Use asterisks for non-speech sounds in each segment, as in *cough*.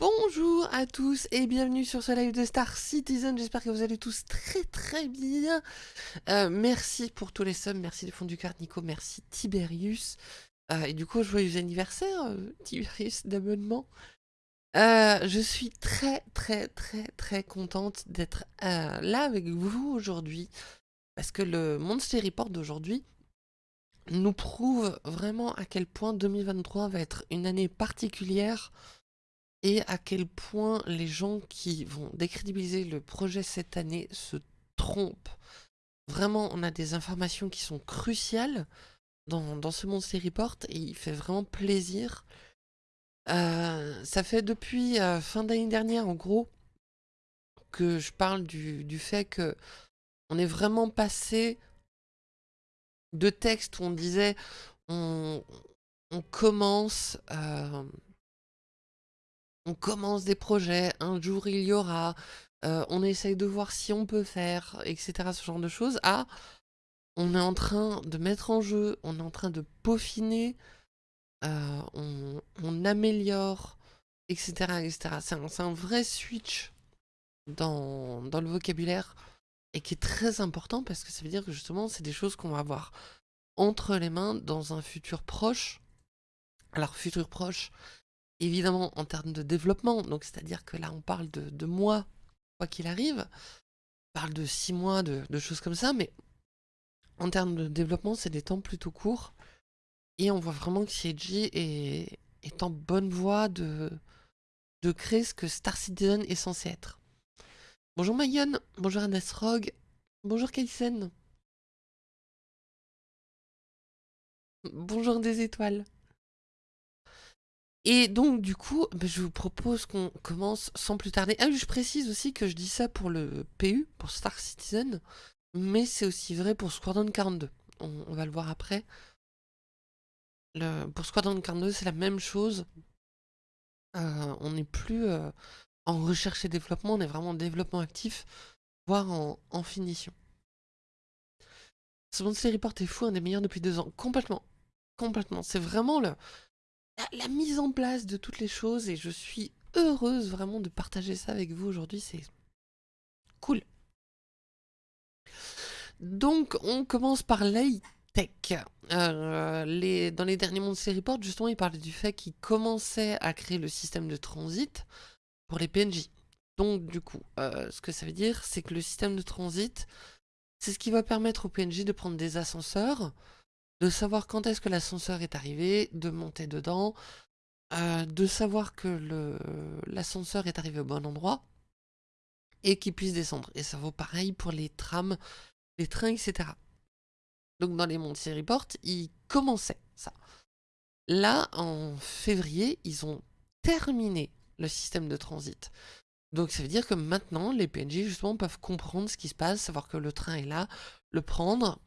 Bonjour à tous et bienvenue sur ce live de Star Citizen, j'espère que vous allez tous très très bien. Euh, merci pour tous les subs, merci des fonds du cœur Nico, merci Tiberius. Euh, et du coup, joyeux anniversaire euh, *laughs* Tiberius d'abonnement. je suis très très très très contente d'être là avec vous aujourd'hui. Parce que le Monster Report d'aujourd'hui nous prouve vraiment à quel point 2023 va être une année particulière et à quel point les gens qui vont décrédibiliser le projet cette année se trompent. Vraiment, on a des informations qui sont cruciales dans, ce Monster Report et il fait vraiment plaisir. Euh, ça fait depuis euh, fin d'année dernière, en gros, que je parle du, fait que on est vraiment passé de textes où on disait on, commence... Euh, on commence des projets, un jour il y aura, euh, on essaye de voir si on peut faire, etc. Ce genre de choses, à on est en train de mettre en jeu, on est en train de peaufiner, euh, on, améliore, etc. etc. C'est un, vrai switch dans, dans le vocabulaire et qui est très important parce que ça veut dire que justement c'est des choses qu'on va avoir entre les mains dans un futur proche. Alors futur proche, évidemment en termes de développement, donc c'est-à-dire que là on parle de, mois, quoi qu'il arrive, on parle de six mois, de, choses comme ça, mais en termes de développement c'est des temps plutôt courts, et on voit vraiment que CIG est, en bonne voie de, de créer ce que Star Citizen est censé être. Bonjour Mayonne, bonjour Rogue, bonjour Kaisen. Bonjour des étoiles. Et donc, du coup, bah, je vous propose qu'on commence sans plus tarder. Ah, je précise aussi que je dis ça pour le PU, pour Star Citizen, mais c'est aussi vrai pour Squadron 42. On, va le voir après. Pour Squadron 42, c'est la même chose. Euh, on n'est plus euh, en recherche et développement, on est vraiment en développement actif, voire en, finition. Ce Monster Report est fou, un des meilleurs depuis deux ans. Complètement. Complètement. C'est vraiment le la, mise en place de toutes les choses et je suis heureuse vraiment de partager ça avec vous aujourd'hui, c'est cool. Donc on commence par l'high-tech. Euh, dans les derniers Monster Report, justement, il parlait du fait qu'il commençait à créer le système de transit pour les PNJ. Donc du coup, euh, ce que ça veut dire, c'est que le système de transit, c'est ce qui va permettre aux PNJ de prendre des ascenseurs, de savoir quand est-ce que l'ascenseur est arrivé, de monter dedans, euh, de savoir que l'ascenseur est arrivé au bon endroit, et qu'il puisse descendre. Et ça vaut pareil pour les trams, les trains, etc. Donc dans les Monty Report, ils commençaient ça. Là, en février, ils ont terminé le système de transit. Donc ça veut dire que maintenant, les PNJ, justement, peuvent comprendre ce qui se passe, savoir que le train est là, le prendre,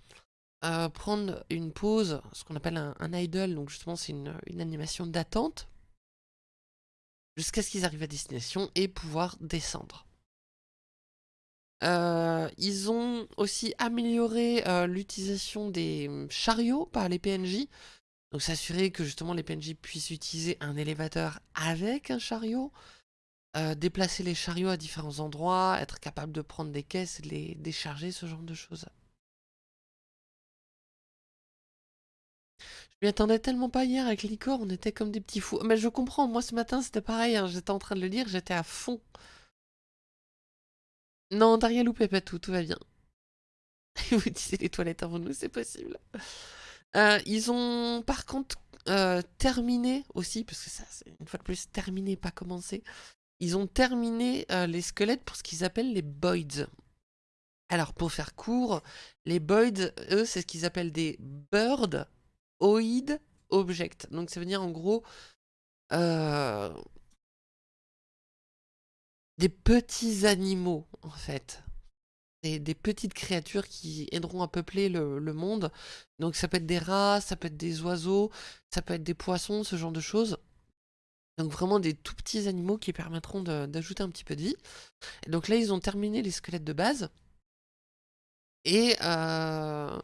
prendre une pause, ce qu'on appelle un, idle, donc justement c'est une, animation d'attente, jusqu'à ce qu'ils arrivent à destination et pouvoir descendre. Euh, ils ont aussi amélioré euh, l'utilisation des hum, chariots par les PNJ, donc s'assurer que justement les PNJ puissent utiliser un élévateur avec un chariot, euh, déplacer les chariots à différents endroits, être capable de prendre des caisses les décharger, ce genre de choses. M'y attendais tellement pas hier avec Licor, on était comme des petits fous. Mais je comprends, moi ce matin c'était pareil, hein, j'étais en train de le lire, j'étais à fond. Non, t'as rien loupé, pas tout, tout va bien. *laughs* Vous disiez les toilettes avant nous, c'est possible. Euh, ils ont par contre euh, terminé aussi, parce que ça c'est une fois de plus terminé, pas commencé. Ils ont terminé euh, les squelettes pour ce qu'ils appellent les Boyds. Alors pour faire court, les Boyds, eux, c'est ce qu'ils appellent des birds oid object. Donc ça veut dire en gros euh, des petits animaux en fait. Des, petites créatures qui aideront à peupler le, monde. Donc ça peut être des rats, ça peut être des oiseaux, ça peut être des poissons, ce genre de choses. Donc vraiment des tout petits animaux qui permettront d'ajouter un petit peu de vie. Et donc là ils ont terminé les squelettes de base. Et euh,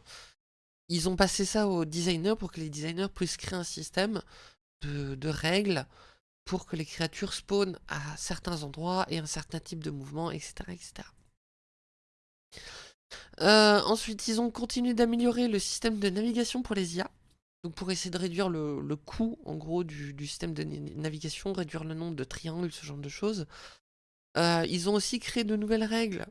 ils ont passé ça aux designers pour que les designers puissent créer un système de, règles pour que les créatures spawnent à certains endroits et un certain type de mouvement, etc. etc. Euh, ensuite, ils ont continué d'améliorer le système de navigation pour les IA. Donc pour essayer de réduire le, coût, en gros, du, système de navigation, réduire le nombre de triangles, ce genre de choses. Euh, ils ont aussi créé de nouvelles règles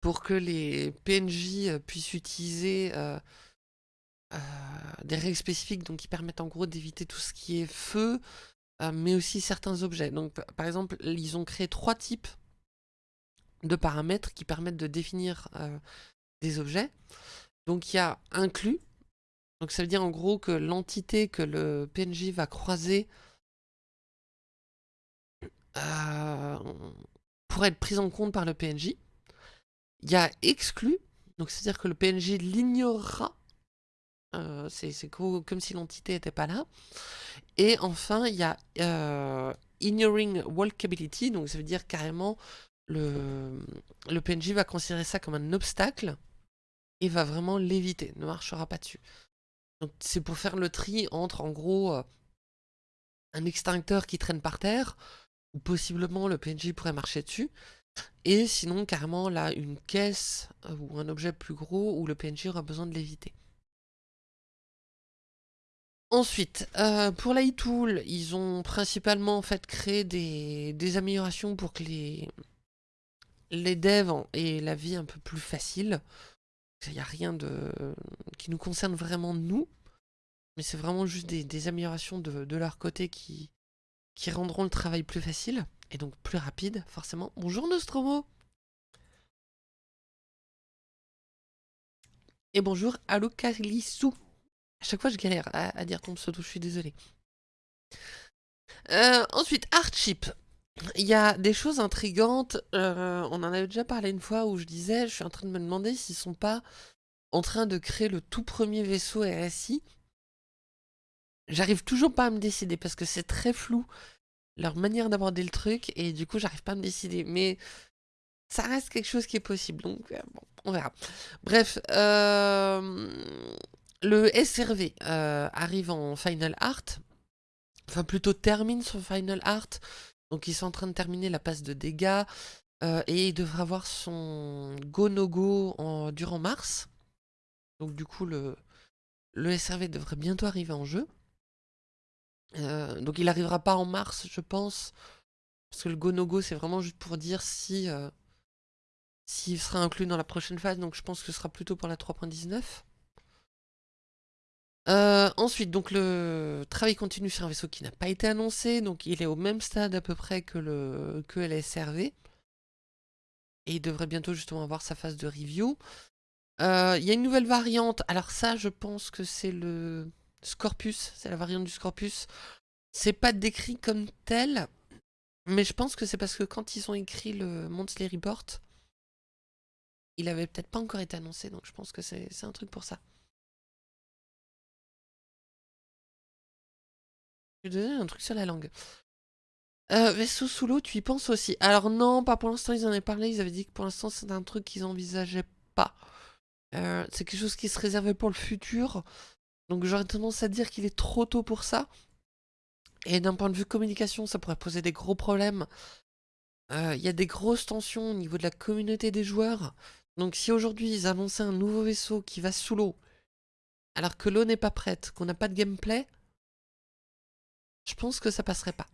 pour que les PNJ euh, puissent utiliser des règles spécifiques donc qui permettent en gros d'éviter tout ce qui est feu, mais aussi certains objets. Donc par exemple, ils ont créé trois types de paramètres qui permettent de définir euh, des objets. Donc il y a inclus, donc ça veut dire en gros que l'entité que le PNJ va croiser euh, pourrait être prise en compte par le PNJ. Il y a exclu, donc c'est-à-dire que le PNJ l'ignorera. Euh, c'est comme si l'entité n'était pas là. Et enfin, il y a ignoring walkability, donc ça veut dire carrément le, le PNJ va considérer ça comme un obstacle et va vraiment l'éviter, ne marchera pas dessus. Donc c'est pour faire le tri entre en gros euh, un extincteur qui traîne par terre, ou possiblement le PNJ pourrait marcher dessus, et sinon carrément là une caisse euh, ou un objet plus gros où le PNJ aura besoin de l'éviter. Ensuite, euh, pour l'iTool, ils ont principalement en fait créé des, améliorations pour que les, les devs aient la vie un peu plus facile. Il n'y a rien de qui nous concerne vraiment nous, mais c'est vraiment juste des, améliorations de, leur côté qui, qui rendront le travail plus facile, et donc plus rapide, forcément. Bonjour Nostromo Et bonjour Alokalisou À chaque fois je galère à, dire ton pseudo, je suis désolé. Ensuite, Artchip. Il y a des choses intrigantes, euh, on en avait déjà parlé une fois où je disais, je suis en train de me demander s'ils sont pas en train de créer le tout premier vaisseau RSI. J'arrive toujours pas à me décider parce que c'est très flou leur manière d'aborder le truc et du coup j'arrive pas à me décider. Mais ça reste quelque chose qui est possible, donc euh, on verra. Bref, euh, le SRV arrive en Final Art, enfin plutôt termine son Final Art. Donc ils sont en train de terminer la passe de dégâts euh, et il devrait avoir son go-no-go durant mars. Donc du coup le, le SRV devrait bientôt arriver en jeu. Euh, donc il n'arrivera pas en mars je pense. Parce que le go-no-go c'est vraiment juste pour dire si euh, s'il sera inclus dans la prochaine phase. Donc je pense que ce sera plutôt pour la 3.19. Euh, ensuite, donc le travail continue sur un vaisseau qui n'a pas été annoncé, donc il est au même stade à peu près que le que LSRV. Et il devrait bientôt justement avoir sa phase de review. Il y a une nouvelle variante, alors ça je pense que c'est le Scorpus, c'est la variante du Scorpus. C'est pas décrit comme tel, mais je pense que c'est parce que quand ils ont écrit le Monthly Report, il avait peut-être pas encore été annoncé, donc je pense que c'est un truc pour ça. Je vais donner un truc sur la langue. Euh, vaisseau sous l'eau, tu y penses aussi Alors non, pas pour l'instant, ils en avaient parlé, ils avaient dit que pour l'instant c'est un truc qu'ils envisageaient pas. Euh, c'est quelque chose qui se réservait pour le futur, donc j'aurais tendance à dire qu'il est trop tôt pour ça. Et d'un point de vue communication, ça pourrait poser des gros problèmes. Euh, il y a des grosses tensions au niveau de la communauté des joueurs. Donc si aujourd'hui ils annonçaient un nouveau vaisseau qui va sous l'eau, alors que l'eau n'est pas prête, qu'on n'a pas de gameplay, je pense que ça passerait pas.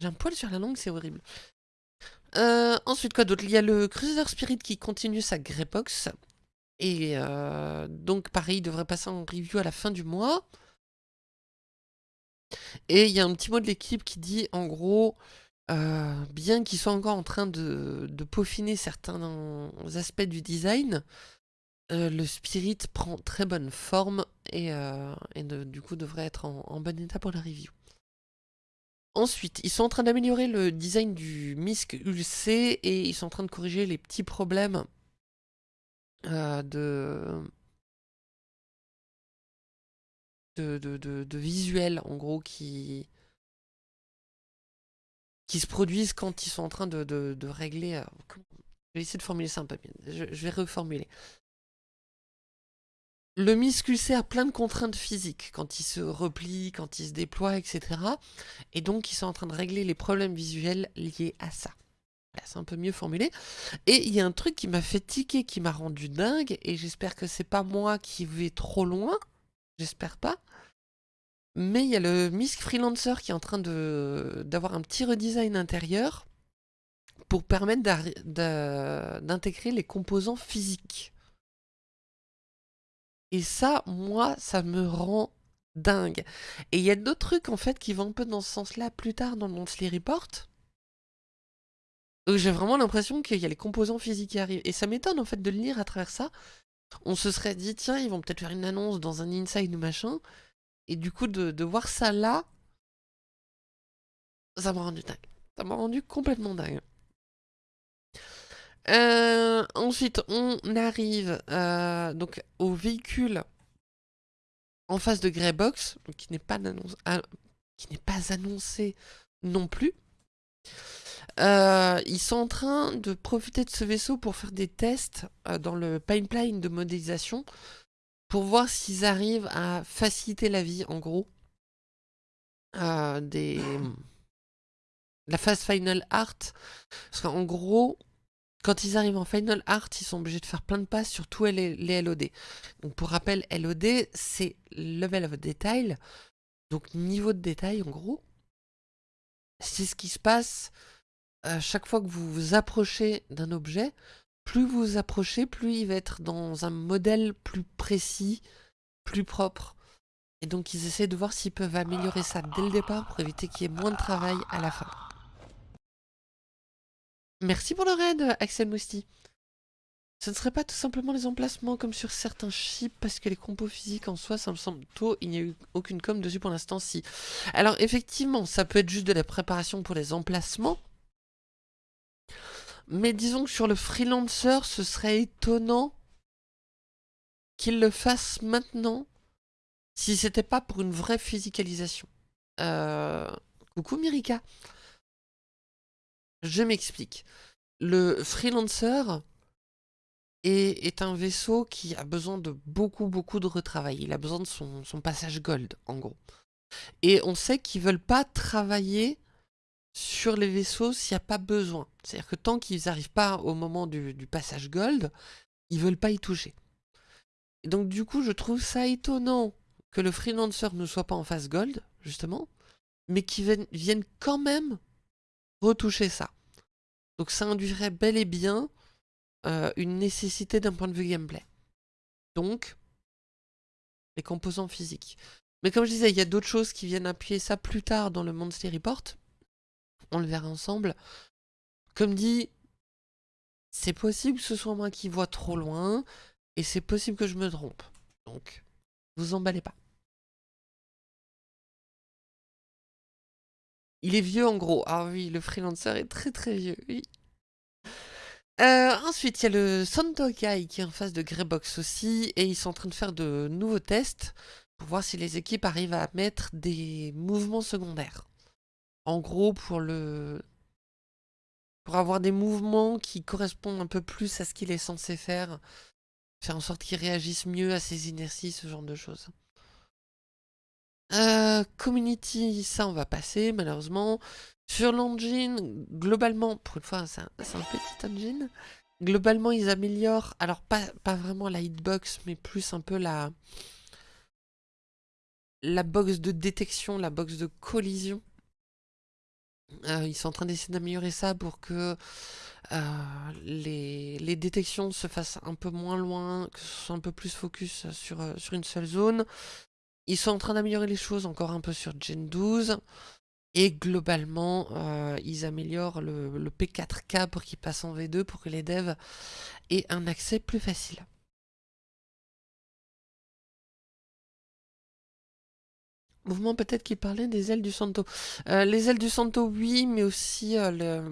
J'ai un poil sur la langue, c'est horrible. Euh, ensuite, quoi d'autre? Il y a le Crusader Spirit qui continue sa Greybox. Et euh, donc, pareil, il devrait passer en review à la fin du mois. Et il y a un petit mot de l'équipe qui dit, en gros, euh, bien qu'ils soient encore en train de, peaufiner certains aspects du design, le Spirit prend très bonne forme et, du coup devrait être en, bon état pour la review. Ensuite, ils sont en train d'améliorer le design du MISC ULC et ils sont en train de corriger les petits problèmes euh, de... De, de, visuel en gros qui qui se produisent quand ils sont en train de, régler je vais essayer de formuler ça un peu mieux. Je vais reformuler le musculcé a plein de contraintes physiques quand il se replie, quand il se déploie, etc. Et donc, ils sont en train de régler les problèmes visuels liés à ça. c'est un peu mieux formulé. Et il y a un truc qui m'a fait tiquer, qui m'a rendu dingue, et j'espère que c'est pas moi qui vais trop loin. J'espère pas. Mais il y a le Misk Freelancer qui est en train d'avoir un petit redesign intérieur pour permettre d'intégrer les composants physiques. Et ça, moi, ça me rend dingue. Et il y a d'autres trucs, en fait, qui vont un peu dans ce sens-là plus tard dans le Monthly Report. J'ai vraiment l'impression qu'il y a les composants physiques qui arrivent. Et ça m'étonne, en fait, de le lire à travers ça. On se serait dit, tiens, ils vont peut-être faire une annonce dans un inside ou machin. Et du coup, de, de voir ça là, ça m'a rendu dingue. Ça m'a rendu complètement dingue. Euh, ensuite, on arrive euh, donc au véhicule en face de Greybox, qui n'est pas, ah, pas annoncé non plus. Euh, ils sont en train de profiter de ce vaisseau pour faire des tests dans le pipeline de modélisation pour voir s'ils arrivent à faciliter la vie, en gros, des la phase Final Art. Parce qu'en gros, quand ils arrivent en Final Art, ils sont obligés de faire plein de passes sur tous les, LOD. Donc pour rappel, LOD, c'est Level of Detail. Donc niveau de détail, en gros. C'est ce qui se passe à chaque fois que vous vous approchez d'un objet. Plus vous vous approchez, plus il va être dans un modèle plus précis, plus propre. Et donc ils essaient de voir s'ils peuvent améliorer ça dès le départ pour éviter qu'il y ait moins de travail à la fin. Merci pour le raid, Axel Mousti. Ce ne serait pas tout simplement les emplacements comme sur certains chips parce que les compos physiques en soi, ça me semble tôt, il n'y a eu aucune com dessus pour l'instant, si. Alors effectivement, ça peut être juste de la préparation pour les emplacements. Mais disons que sur le freelancer, ce serait étonnant qu'il le fasse maintenant si c'était pas pour une vraie physicalisation. Euh... Coucou Mirika. Je m'explique. Le freelancer est, un vaisseau qui a besoin de beaucoup, beaucoup de retravail. Il a besoin de son, passage gold, en gros. Et on sait qu'ils veulent pas travailler sur les vaisseaux s'il n'y a pas besoin. C'est-à-dire que tant qu'ils n'arrivent pas au moment du, passage gold, ils veulent pas y toucher. Donc du coup, je trouve ça étonnant que le freelancer ne soit pas en phase gold, justement, mais qu'ils viennent quand même retoucher ça. Donc ça induirait bel et bien euh, une nécessité d'un point de vue gameplay. Donc, les composants physiques. Mais comme je disais, il y a d'autres choses qui viennent appuyer ça plus tard dans le Monster Report. On le verra ensemble. Comme dit, c'est possible que ce soit moi qui vois trop loin, et c'est possible que je me trompe. Donc, vous emballez pas. Il est vieux en gros. Ah oui, le freelancer est très très vieux, oui. Euh, ensuite, il y a le Santokai qui est en face de Greybox aussi, et ils sont en train de faire de nouveaux tests pour voir si les équipes arrivent à mettre des mouvements secondaires. En gros, pour le pour avoir des mouvements qui correspondent un peu plus à ce qu'il est censé faire, faire en sorte qu'il réagisse mieux à ses inerties, ce genre de choses. Euh, community, ça on va passer malheureusement. Sur l'engine, globalement, pour une fois c'est un, petit engine, globalement ils améliorent, alors pas, pas vraiment la hitbox, mais plus un peu la, la box de détection, la box de collision. Euh, ils sont en train d'essayer d'améliorer ça pour que euh, les, les, détections se fassent un peu moins loin, que ce soit un peu plus focus sur, sur une seule zone. Ils sont en train d'améliorer les choses encore un peu sur Gen 12. Et globalement, euh, ils améliorent le, P4K pour qu'il passe en V2 pour que les devs aient un accès plus facile. Mouvement peut-être qui parlait des ailes du Santo. Euh, les ailes du Santo, oui, mais aussi euh,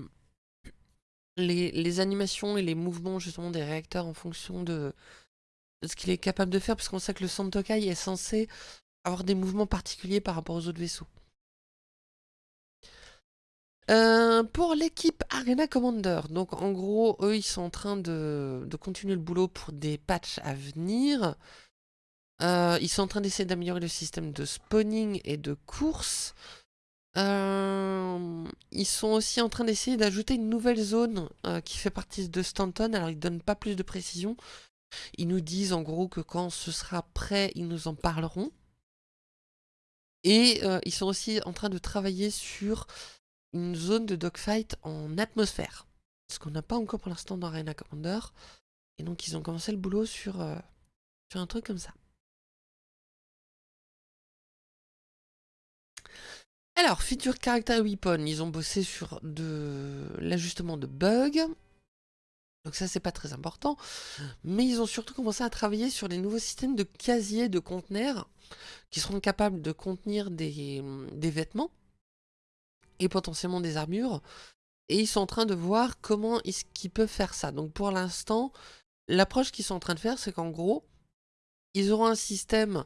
les, animations et les mouvements justement des réacteurs en fonction de, ce qu'il est capable de faire, parce qu'on sait que le Santokai est censé avoir des mouvements particuliers par rapport aux autres vaisseaux. Euh, pour l'équipe Arena Commander, donc en gros, eux, ils sont en train de, continuer le boulot pour des patchs à venir. Euh, ils sont en train d'essayer d'améliorer le système de spawning et de course. Euh, ils sont aussi en train d'essayer d'ajouter une nouvelle zone qui fait partie de Stanton. Alors ils ne donnent pas plus de précision. Ils nous disent en gros que quand ce sera prêt, ils nous en parleront. Et ils sont aussi en train de travailler sur une zone de dogfight en atmosphère. Ce qu'on n'a pas encore pour l'instant dans Arena Commander. Et donc ils ont commencé le boulot sur, sur un truc comme ça. Alors, Feature Character Weapon, ils ont bossé sur de l'ajustement de bugs. Donc ça, c'est pas très important. Mais ils ont surtout commencé à travailler sur les nouveaux systèmes de casiers de conteneurs qui seront capables de contenir des, vêtements et potentiellement des armures. Et ils sont en train de voir comment est-ce peuvent faire ça. Donc pour l'instant, l'approche qu'ils sont en train de faire, c'est qu'en gros, ils auront un système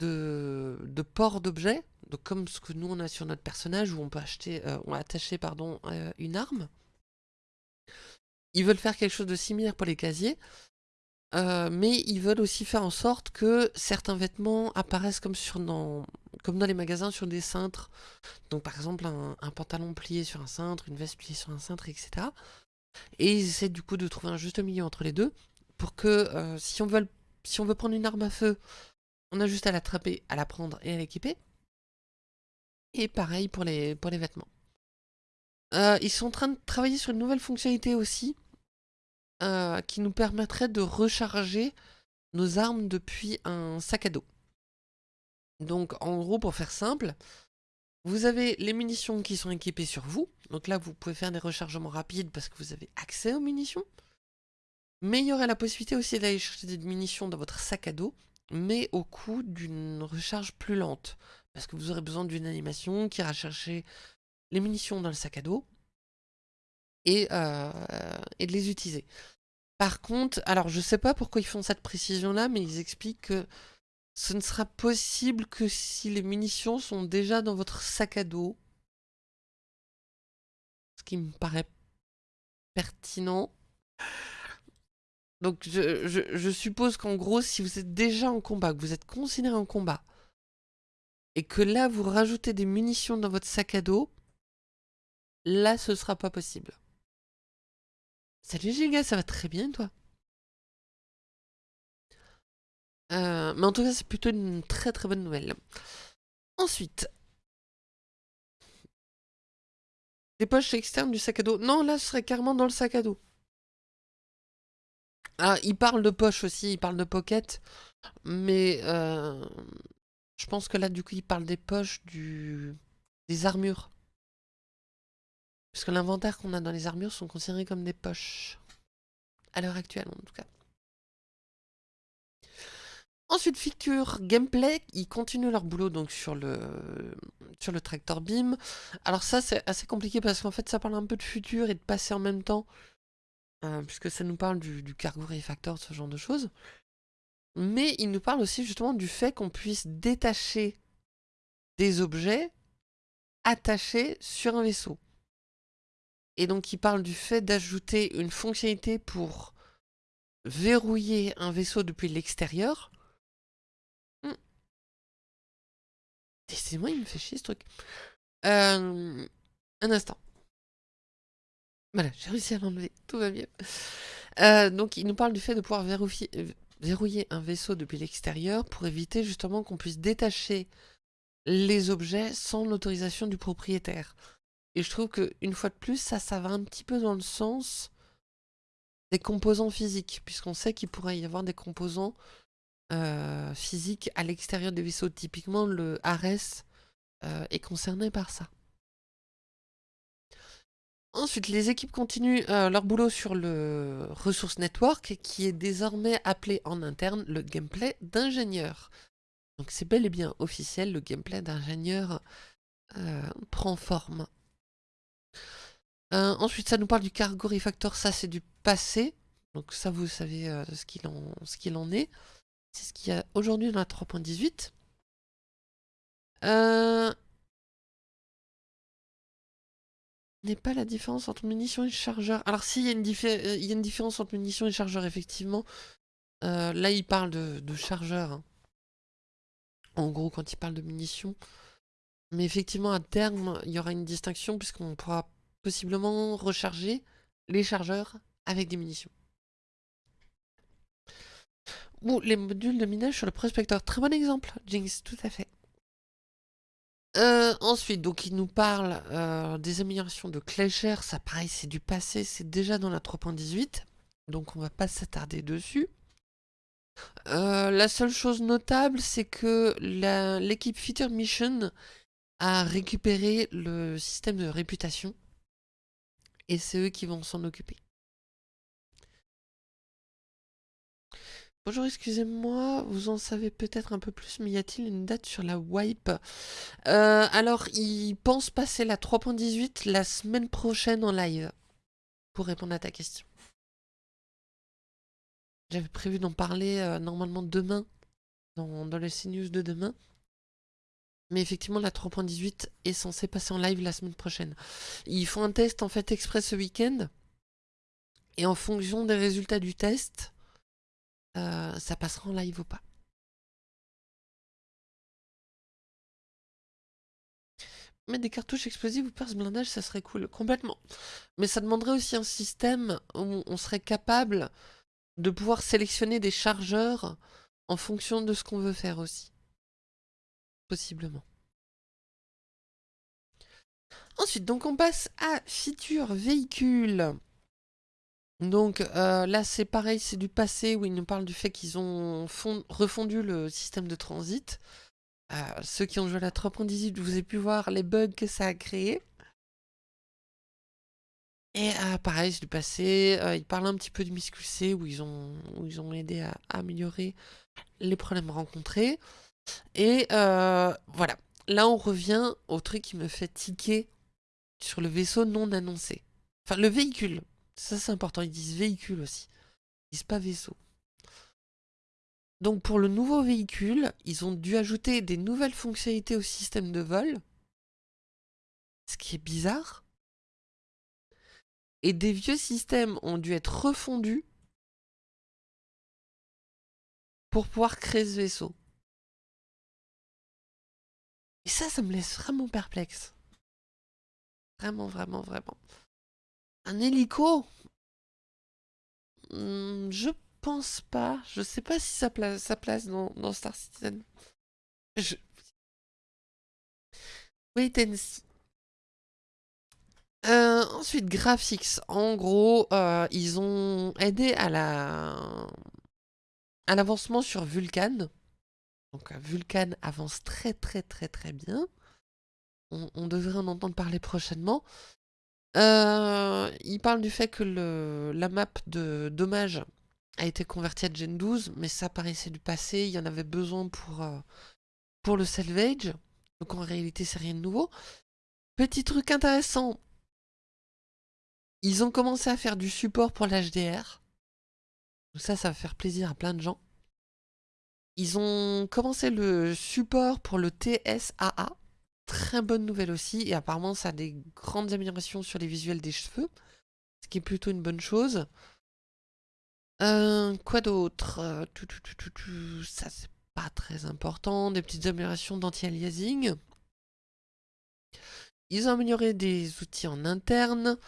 de, port d'objets comme ce que nous on a sur notre personnage où on peut acheter, euh, on attacher pardon, euh, une arme. Ils veulent faire quelque chose de similaire pour les casiers, euh, mais ils veulent aussi faire en sorte que certains vêtements apparaissent comme, sur dans, comme dans les magasins sur des cintres. Donc par exemple un, pantalon plié sur un cintre, une veste pliée sur un cintre, etc. Et ils essaient du coup de trouver un juste milieu entre les deux pour que si, on veut, si on veut prendre une arme à feu, on a juste à l'attraper, à la prendre et à l'équiper. Et pareil pour les vêtements. Euh, ils sont en train de travailler sur une nouvelle fonctionnalité aussi, euh, qui nous permettrait de recharger nos armes depuis un sac à dos. Donc en gros, pour faire simple, vous avez les munitions qui sont équipées sur vous. Donc là, vous pouvez faire des rechargements rapides parce que vous avez accès aux munitions. Mais il y aurait la possibilité aussi d'aller chercher des munitions dans votre sac à dos, mais au coût d'une recharge plus lente. Parce que vous aurez besoin d'une animation qui ira chercher les munitions dans le sac à dos et, euh, de les utiliser. Par contre, alors je sais pas pourquoi ils font cette précision-là, mais ils expliquent que ce ne sera possible que si les munitions sont déjà dans votre sac à dos. Ce qui me paraît pertinent. Donc je, je suppose qu'en gros, si vous êtes déjà en combat, que vous êtes considéré en combat, et que là vous rajoutez des munitions dans votre sac à dos, là ce sera pas possible. Salut Giga, ça va très bien toi? Euh, Mais en tout cas c'est plutôt une très très bonne nouvelle. Ensuite, les poches externes du sac à dos. Non, là ce serait carrément dans le sac à dos. Ah, il parle de poche aussi, il parle de pocket, mais euh, je pense que là, du coup, il parle des poches du... des armures. Parce que l'inventaire qu'on a dans les armures sont considérés comme des poches. À l'heure actuelle, en tout cas. Ensuite, feature gameplay, ils continuent leur boulot donc sur le, sur tractor beam. Alors ça, c'est assez compliqué parce qu'en fait, ça parle un peu de futur et de passé en même temps. Euh, puisque ça nous parle du, du cargo refactor, ce genre de choses. Mais il nous parle aussi justement du fait qu'on puisse détacher des objets attachés sur un vaisseau. Et donc il parle du fait d'ajouter une fonctionnalité pour verrouiller un vaisseau depuis l'extérieur. Hmm. Décidément, il me fait chier ce truc. Euh, un instant. Voilà, j'ai réussi à l'enlever, tout va bien. Euh, donc il nous parle du fait de pouvoir verrouiller un vaisseau depuis l'extérieur pour éviter justement qu'on puisse détacher les objets sans l'autorisation du propriétaire. Et je trouve que une fois de plus, ça, ça va un petit peu dans le sens des composants physiques, puisqu'on sait qu'il pourrait y avoir des composants euh, physiques à l'extérieur des vaisseaux. Typiquement, le Ares euh, est concerné par ça. Ensuite, les équipes continuent euh, leur boulot sur le Resource Network, qui est désormais appelé en interne le gameplay d'ingénieur. Donc c'est bel et bien officiel, le gameplay d'ingénieur prend forme. Euh, ensuite, ça nous parle du Cargo Refactor, ça c'est du passé. Donc ça, vous savez ce qu'il en, en, est. C'est ce qu'il y a aujourd'hui dans la 3.18. Euh, n'est pas la différence entre munitions et chargeur. Alors si, il y, a une euh, une différence entre munitions et chargeur, effectivement. Euh, là, il parle de, de chargeur. Hein. En gros, quand il parle de munitions. Mais effectivement, à terme, il y aura une distinction puisqu'on pourra possiblement recharger les chargeurs avec des munitions. Ou les modules de minage sur le prospecteur. Très bon exemple, Jinx, tout à fait. Euh, ensuite, donc il nous parle euh, des améliorations de Clasher. Ça, pareil, c'est du passé, c'est déjà dans la 3.18. Donc on va pas s'attarder dessus. Euh, la seule chose notable, c'est que l'équipe Feature Mission a récupéré le système de réputation. Et c'est eux qui vont s'en occuper. Bonjour, excusez-moi, vous en savez peut-être un peu plus, mais y a-t-il une date sur la wipe? Euh, Alors, ils pensent passer la 3.18 la semaine prochaine en live, pour répondre à ta question. J'avais prévu d'en parler euh, normalement demain, dans, dans le CNews de demain. Mais effectivement, la 3.18 est censée passer en live la semaine prochaine. Ils font un test en fait exprès ce week-end. Et en fonction des résultats du test, euh, ça passera en live ou pas. Mettre des cartouches explosives ou perce blindage, ça serait cool. Complètement. Mais ça demanderait aussi un système où on serait capable de pouvoir sélectionner des chargeurs en fonction de ce qu'on veut faire aussi. Possiblement. Ensuite, donc on passe à feature véhicule. Donc euh, là c'est pareil, c'est du passé où ils nous parlent du fait qu'ils ont refondu le système de transit. Euh, ceux qui ont joué à la 3.18, vous avez pu voir les bugs que ça a créé. Et euh, pareil, c'est du passé, ils parlent un petit peu du MISQC où où ils ont aidé à, améliorer les problèmes rencontrés. Et voilà, là on revient au truc qui me fait tiquer sur le vaisseau non annoncé. Enfin, le véhicule, ça, c'est important. Ils disent véhicule aussi. Ils disent pas vaisseau. Donc pour le nouveau véhicule, ils ont dû ajouter des nouvelles fonctionnalités au système de vol. Ce qui est bizarre. Et des vieux systèmes ont dû être refondus pour pouvoir créer ce vaisseau. Et ça, ça me laisse vraiment perplexe. Vraiment, vraiment, vraiment. Un hélico? Hmm, Je pense pas. Je sais pas si ça place, sa place dans, Star Citizen. Je... Wait and. Euh, ensuite, graphics. En gros, euh, ils ont aidé à la à l'avancement sur Vulcan. Donc Vulcan avance très très très très bien. On, devrait en entendre parler prochainement. Euh, il parle du fait que la map de dommage a été convertie à Gen 12, mais ça paraissait du passé, il y en avait besoin pour, euh, pour le salvage, donc en réalité c'est rien de nouveau. Petit truc intéressant, ils ont commencé à faire du support pour l'HDR, ça, ça va faire plaisir à plein de gens. Ils ont commencé le support pour le TSAA, très bonne nouvelle aussi, et apparemment ça a des grandes améliorations sur les visuels des cheveux, ce qui est plutôt une bonne chose. Euh, quoi d'autre? Euh, Ça c'est pas très important, des petites améliorations d'anti-aliasing. Ils ont amélioré des outils en interne.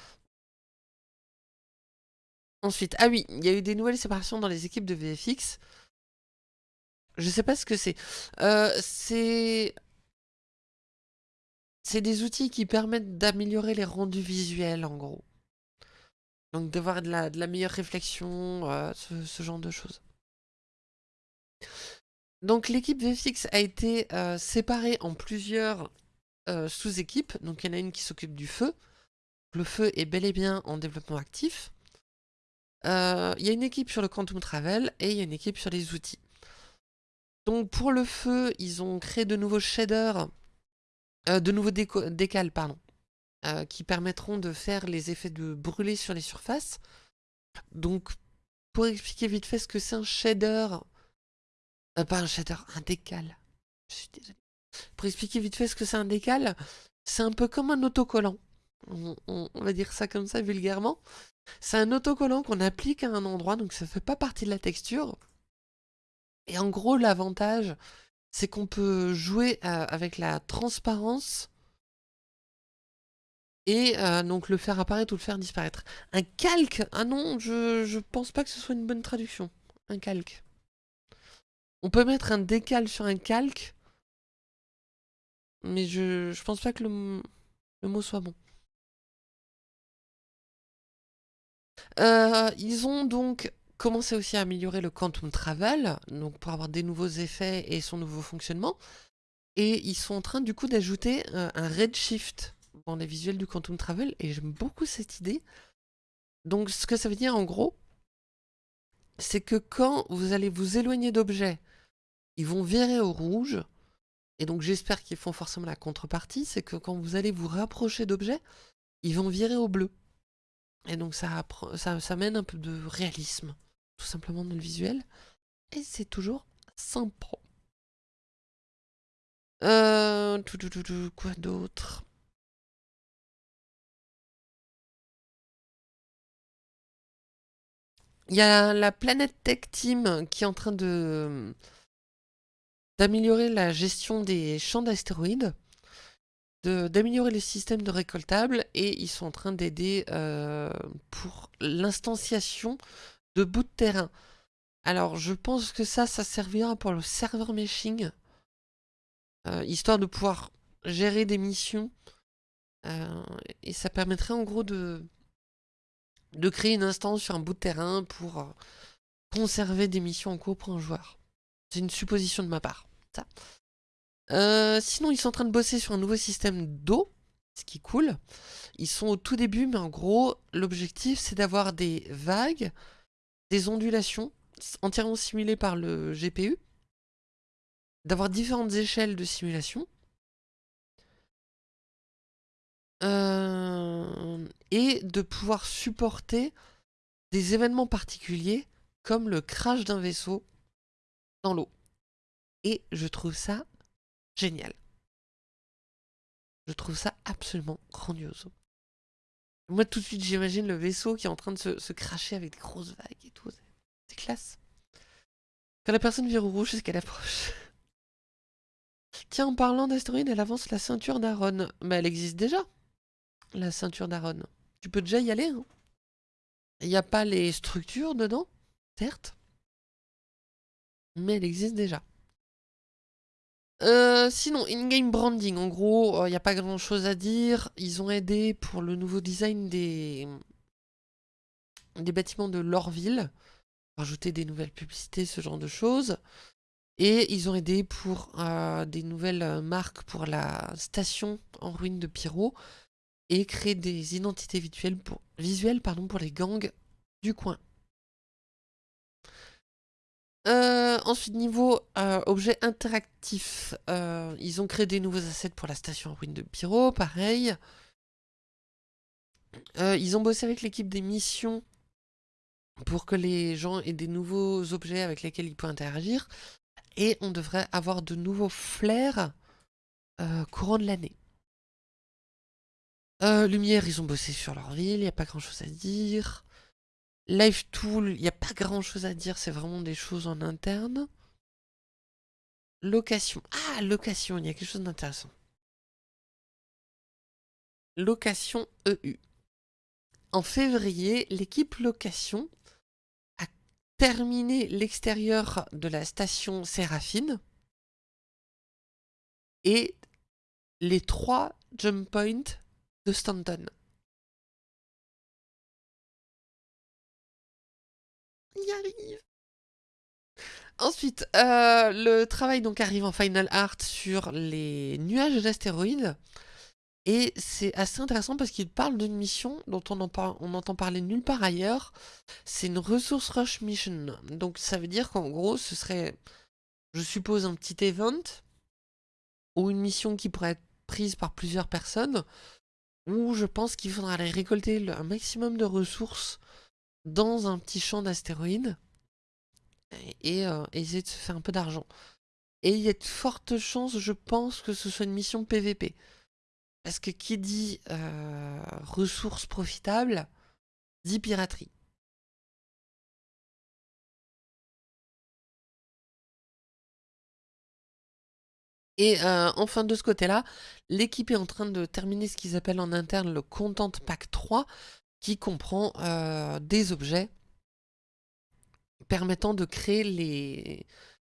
Ensuite, ah oui, il y a eu des nouvelles séparations dans les équipes de VFX. Je sais pas ce que c'est. Euh, c'est c'est des outils qui permettent d'améliorer les rendus visuels, en gros. Donc d'avoir de la, de la, meilleure réflexion, euh, ce, genre de choses. Donc l'équipe VFX a été euh, séparée en plusieurs sous-équipes. Donc il y en a une qui s'occupe du feu. Le feu est bel et bien en développement actif. Il y a une équipe sur le Quantum Travel et il y a une équipe sur les outils. Donc pour le feu, ils ont créé de nouveaux shaders euh, de nouveaux décals, pardon. Euh, qui permettront de faire les effets de brûler sur les surfaces. Donc, pour expliquer vite fait ce que c'est un shader... Euh, pas un shader, un décal. Je suis désolé. Pour expliquer vite fait ce que c'est un décal, c'est un peu comme un autocollant. On, va dire ça comme ça vulgairement. C'est un autocollant qu'on applique à un endroit, donc ça fait pas partie de la texture. Et en gros, l'avantage, c'est qu'on peut jouer euh, avec la transparence et euh, donc le faire apparaître ou le faire disparaître. Un calque Ah non, je, je pense pas que ce soit une bonne traduction. Un calque. On peut mettre un décal sur un calque, mais je, je pense pas que le, mot soit bon. Euh, ils ont donc commencé aussi à améliorer le quantum travel, donc pour avoir des nouveaux effets et son nouveau fonctionnement. Et ils sont en train du coup d'ajouter euh, un redshift dans les visuels du quantum travel, et j'aime beaucoup cette idée. Donc ce que ça veut dire en gros, c'est que quand vous allez vous éloigner d'objets, ils vont virer au rouge, et donc j'espère qu'ils font forcément la contrepartie, c'est que quand vous allez vous rapprocher d'objets, ils vont virer au bleu. Et donc ça, ça, ça mène un peu de réalisme, tout simplement dans le visuel. Et c'est toujours sympa. Euh, tout, quoi d'autre? Il y a la Planet Tech Team qui est en train de d'améliorer la gestion des champs d'astéroïdes d'améliorer les systèmes de récoltables et ils sont en train d'aider euh, pour l'instanciation de bouts de terrain. Alors je pense que ça, ça servira pour le server meshing, euh, histoire de pouvoir gérer des missions euh, et ça permettrait en gros de, de créer une instance sur un bout de terrain pour conserver des missions en cours pour un joueur. C'est une supposition de ma part. Ça. Euh, sinon, ils sont en train de bosser sur un nouveau système d'eau, ce qui est cool. Ils sont au tout début, mais en gros, l'objectif, c'est d'avoir des vagues, des ondulations, entièrement simulées par le GPU, d'avoir différentes échelles de simulation, euh, et de pouvoir supporter des événements particuliers, comme le crash d'un vaisseau dans l'eau. Et je trouve ça génial. Je trouve ça absolument grandiose. Moi, tout de suite, j'imagine le vaisseau qui est en train de se, cracher avec des grosses vagues et tout. C'est classe. Quand la personne vire au rouge, c'est qu'elle approche. *laughs* Tiens, en parlant d'astéroïdes, elle avance la ceinture d'Aaron. Mais elle existe déjà, la ceinture d'Aaron. Tu peux déjà y aller. Hein. Il n'y a pas les structures dedans, certes. Mais elle existe déjà. Euh, sinon, in-game branding, en gros, il euh, n'y a pas grand chose à dire. Ils ont aidé pour le nouveau design des, des bâtiments de Lorville, rajouter des nouvelles publicités, ce genre de choses. Et ils ont aidé pour euh, des nouvelles marques pour la station en ruine de Pyro et créer des identités visuelles pour, visuelles, pardon, pour les gangs du coin. Euh, ensuite, niveau euh, objet interactif, euh, ils ont créé des nouveaux assets pour la station en ruine de Pyro, pareil. ils ont bossé avec l'équipe des missions pour que les gens aient des nouveaux objets avec lesquels ils peuvent interagir. Et on devrait avoir de nouveaux flares courant de l'année. Lumière, ils ont bossé sur leur ville, il n'y a pas grand chose à dire. Live Tool, il n'y a pas grand chose à dire, c'est vraiment des choses en interne. Location. Ah, location, il y a quelque chose d'intéressant. Location EU. En février, l'équipe location a terminé l'extérieur de la station Séraphine et les trois jump points de Stanton. Ensuite, euh, le travail donc arrive en Final Art sur les nuages d'astéroïdes. Et c'est assez intéressant parce qu'il parle d'une mission dont on, on entend parler nulle part ailleurs. C'est une Resource Rush Mission. Donc ça veut dire qu'en gros, ce serait, je suppose, un petit event ou une mission qui pourrait être prise par plusieurs personnes où je pense qu'il faudra aller récolter un maximum de ressources dans un petit champ d'astéroïdes et, euh, essayer de se faire un peu d'argent. Et il y a de fortes chances, je pense, que ce soit une mission PVP. Parce que qui dit euh, ressources profitables, dit piraterie. Et enfin, de ce côté-là, l'équipe est en train de terminer ce qu'ils appellent en interne le Content Pack 3, qui comprend des objets permettant de créer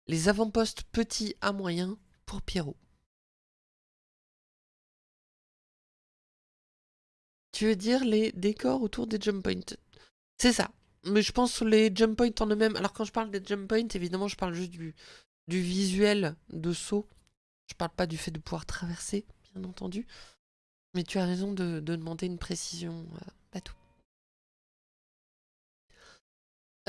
les, avant-postes petits à moyens pour Pierrot. Tu veux dire les décors autour des jump points? C'est ça. Mais je pense les jump points en eux-mêmes. Alors quand je parle des jump points, évidemment, je parle juste du, visuel de saut. Je parle pas du fait de pouvoir traverser, bien entendu. Mais tu as raison de, demander une précision, euh, tout.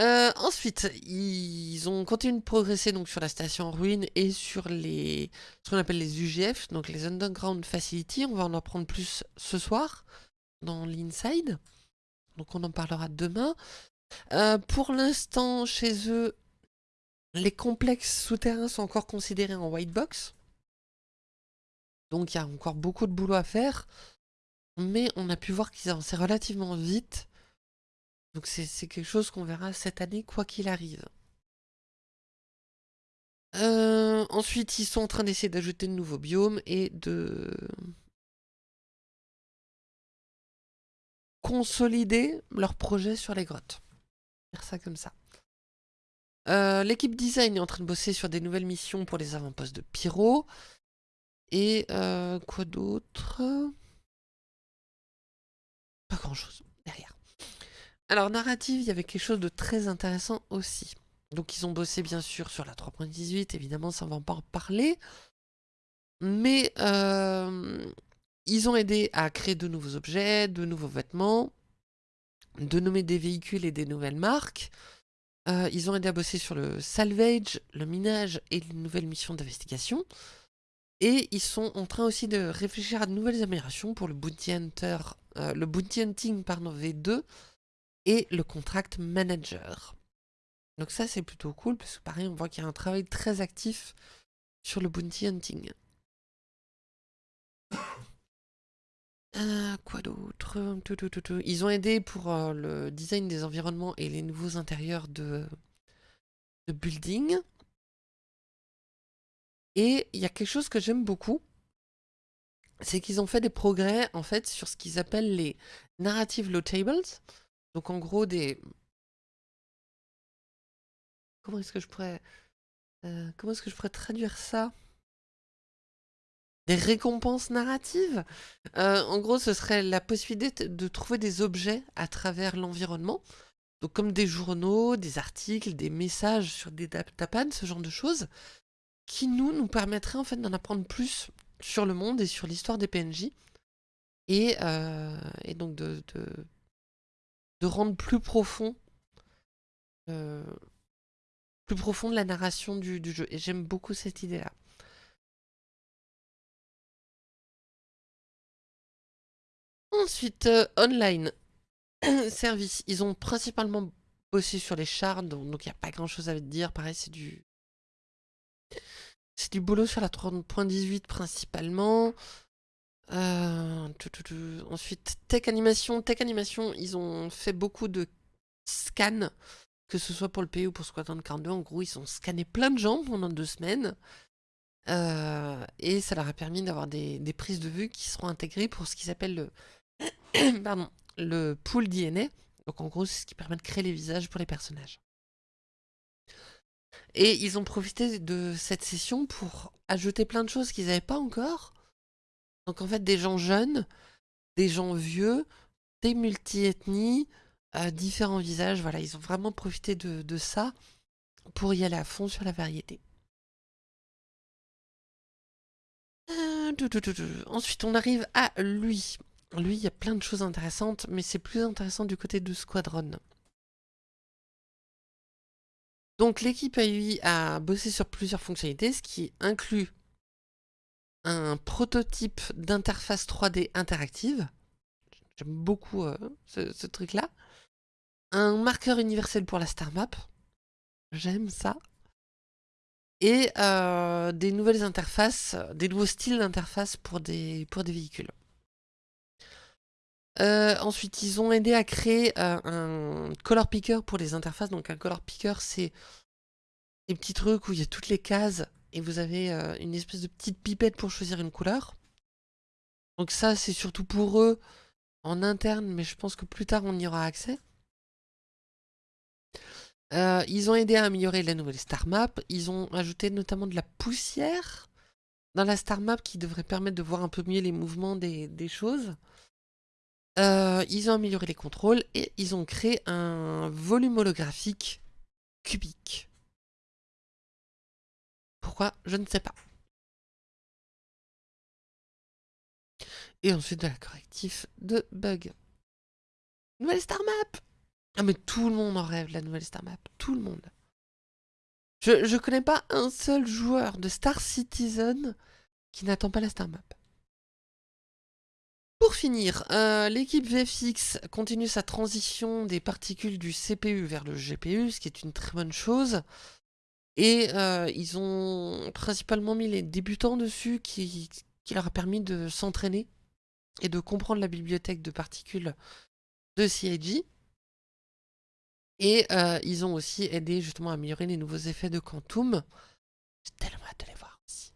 Euh, ensuite, ils ont continué de progresser donc sur la station en ruine et sur les ce qu'on appelle les UGF, donc les Underground Facility. On va en apprendre plus ce soir dans l'Inside. Donc on en parlera demain. Euh, pour l'instant, chez eux, les complexes souterrains sont encore considérés en white box. Donc il y a encore beaucoup de boulot à faire. Mais on a pu voir qu'ils avançaient relativement vite. Donc c'est quelque chose qu'on verra cette année, quoi qu'il arrive. Euh, ensuite, ils sont en train d'essayer d'ajouter de nouveaux biomes et de consolider leur projet sur les grottes. Faire ça comme ça. Euh, l'équipe design est en train de bosser sur des nouvelles missions pour les avant-postes de Pyro. Et euh, quoi d'autre? Pas grand-chose derrière. Alors, narrative, il y avait quelque chose de très intéressant aussi. Donc, ils ont bossé bien sûr sur la 3.18, évidemment, ça ne va pas en parler. Mais euh, ils ont aidé à créer de nouveaux objets, de nouveaux vêtements, de nommer des véhicules et des nouvelles marques. Euh, ils ont aidé à bosser sur le salvage, le minage et une nouvelle mission d'investigation. Et ils sont en train aussi de réfléchir à de nouvelles améliorations pour le Bounty, Hunter, euh, le Bounty Hunting pardon, V2 et le Contract Manager. Donc ça c'est plutôt cool parce que pareil on voit qu'il y a un travail très actif sur le Bounty Hunting. *coughs* Euh, quoi d'autre? Ils ont aidé pour euh, le design des environnements et les nouveaux intérieurs de, de building. Et il y a quelque chose que j'aime beaucoup, c'est qu'ils ont fait des progrès en fait sur ce qu'ils appellent les narrative low tables. Donc en gros des... Comment est-ce que je pourrais... Euh, comment est-ce que je pourrais traduire ça? Des récompenses narratives? Euh, en gros, ce serait la possibilité de trouver des objets à travers l'environnement. Donc comme des journaux, des articles, des messages sur des tapanes, ce genre de choses, qui nous, nous permettraient en fait d'en apprendre plus sur le monde et sur l'histoire des PNJ. Et, euh, et donc de, de, rendre plus profond euh, plus profond la narration du jeu. Et j'aime beaucoup cette idée-là. Ensuite, euh, online *coughs* service. Ils ont principalement bossé sur les shards, donc il n'y a pas grand chose à dire. Pareil, c'est du. C'est du boulot sur la 3.18 principalement. Euh, ensuite, Tech Animation. Tech Animation, ils ont fait beaucoup de scans, que ce soit pour le pays ou pour Squadron 42. En gros, ils ont scanné plein de gens pendant deux semaines. Euh, et ça leur a permis d'avoir des, prises de vue qui seront intégrées pour ce qu'ils appellent le *coughs* pardon, le pool DNA. Donc en gros, c'est ce qui permet de créer les visages pour les personnages. Et ils ont profité de cette session pour ajouter plein de choses qu'ils n'avaient pas encore. Donc en fait, des gens jeunes, des gens vieux, des multi-ethnies, euh, différents visages. Voilà, ils ont vraiment profité de, ça pour y aller à fond sur la variété. Euh, Ensuite, on arrive à lui. Lui, il y a plein de choses intéressantes, mais c'est plus intéressant du côté de Squadron. Donc l'équipe AI a bossé sur plusieurs fonctionnalités, ce qui inclut un prototype d'interface 3D interactive. J'aime beaucoup euh, ce, truc-là. Un marqueur universel pour la star map. J'aime ça. Et euh, des nouvelles interfaces, des nouveaux styles d'interface pour des, véhicules. Euh, ensuite, ils ont aidé à créer un color picker pour les interfaces. Donc un color picker, c'est des petits trucs où il y a toutes les cases et vous avez euh, une espèce de petite pipette pour choisir une couleur. Donc ça, c'est surtout pour eux en interne, mais je pense que plus tard, on y aura accès. Euh, ils ont aidé à améliorer la nouvelle star map. Ils ont ajouté notamment de la poussière dans la star map qui devrait permettre de voir un peu mieux les mouvements des, choses. Euh, ils ont amélioré les contrôles et ils ont créé un volume holographique cubique. Pourquoi Je ne sais pas. Et ensuite de la correctif de bug. Nouvelle star map Ah mais tout le monde en rêve la nouvelle star map. Tout le monde. Je, ne connais pas un seul joueur de Star Citizen qui n'attend pas la star map. Pour finir, euh, l'équipe VFX continue sa transition des particules du CPU vers le GPU, ce qui est une très bonne chose. Et euh, ils ont principalement mis les débutants dessus, qui, leur a permis de s'entraîner et de comprendre la bibliothèque de particules de CIG. Et euh, ils ont aussi aidé justement à améliorer les nouveaux effets de Quantum. J'ai tellement hâte de les voir aussi.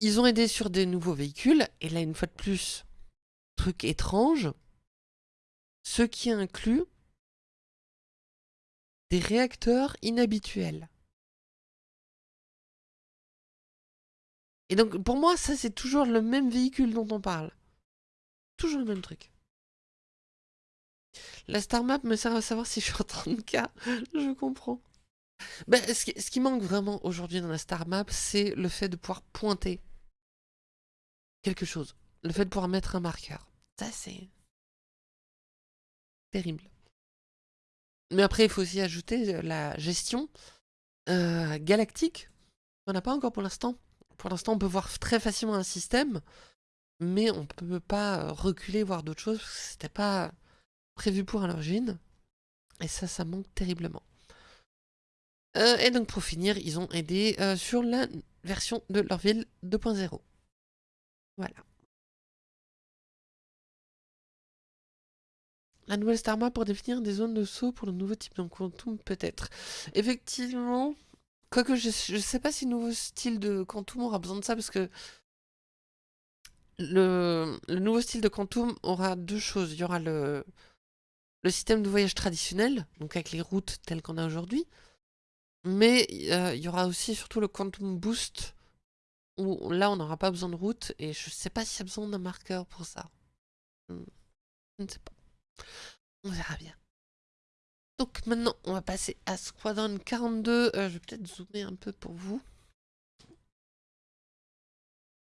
Ils ont aidé sur des nouveaux véhicules, et là une fois de plus, truc étrange, ce qui inclut des réacteurs inhabituels. Et donc, pour moi, ça, c'est toujours le même véhicule dont on parle. Toujours le même truc. La star map me sert à savoir si je suis en 30K. *laughs* je comprends. Ben, ce, qui, ce, qui, manque vraiment aujourd'hui dans la star map, c'est le fait de pouvoir pointer quelque chose. Le fait de pouvoir mettre un marqueur. Ça, c'est terrible. Mais après, il faut aussi ajouter euh, la gestion euh, galactique. On n'a pas encore pour l'instant. Pour l'instant, on peut voir très facilement un système, mais on ne peut pas euh, reculer, voir d'autres choses, parce que c'était pas prévu pour à l'origine. Et ça, ça manque terriblement. et donc pour finir, ils ont aidé sur la version de leur ville 2.0. Voilà. La nouvelle star map pour définir des zones de saut pour le nouveau type de quantum, peut-être. Effectivement, quoique je ne sais pas si le nouveau style de quantum aura besoin de ça, parce que le, nouveau style de quantum aura deux choses. Il y aura le, le système de voyage traditionnel, donc avec les routes telles qu'on a aujourd'hui, mais euh, il y aura aussi surtout le quantum boost, où là on n'aura pas besoin de route, et je ne sais pas s'il y a besoin d'un marqueur pour ça. Hmm. Je ne sais pas. On verra bien. Donc maintenant, on va passer à Squadron 42. Euh, je vais peut-être zoomer un peu pour vous.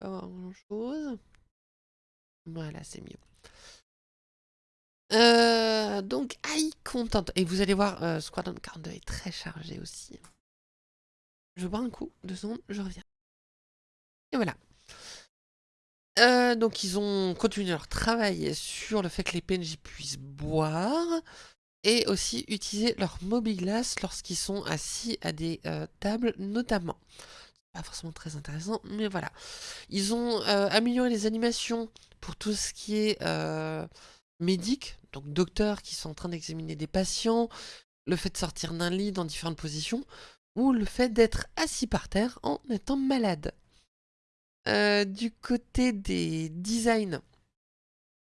Pas voir grand chose. Voilà, c'est mieux. Euh, donc, aïe, contente. Et vous allez voir, euh, Squadron 42 est très chargé aussi. Je bois un coup, deux secondes, je reviens. Et voilà. Euh, donc ils ont continué leur travail sur le fait que les PNJ puissent boire et aussi utiliser leur glace lorsqu'ils sont assis à des euh, tables notamment. Pas forcément très intéressant, mais voilà. Ils ont euh, amélioré les animations pour tout ce qui est médic, donc docteurs qui sont en train d'examiner des patients, le fait de sortir d'un lit dans différentes positions, ou le fait d'être assis par terre en étant malade. Euh, du côté des designs,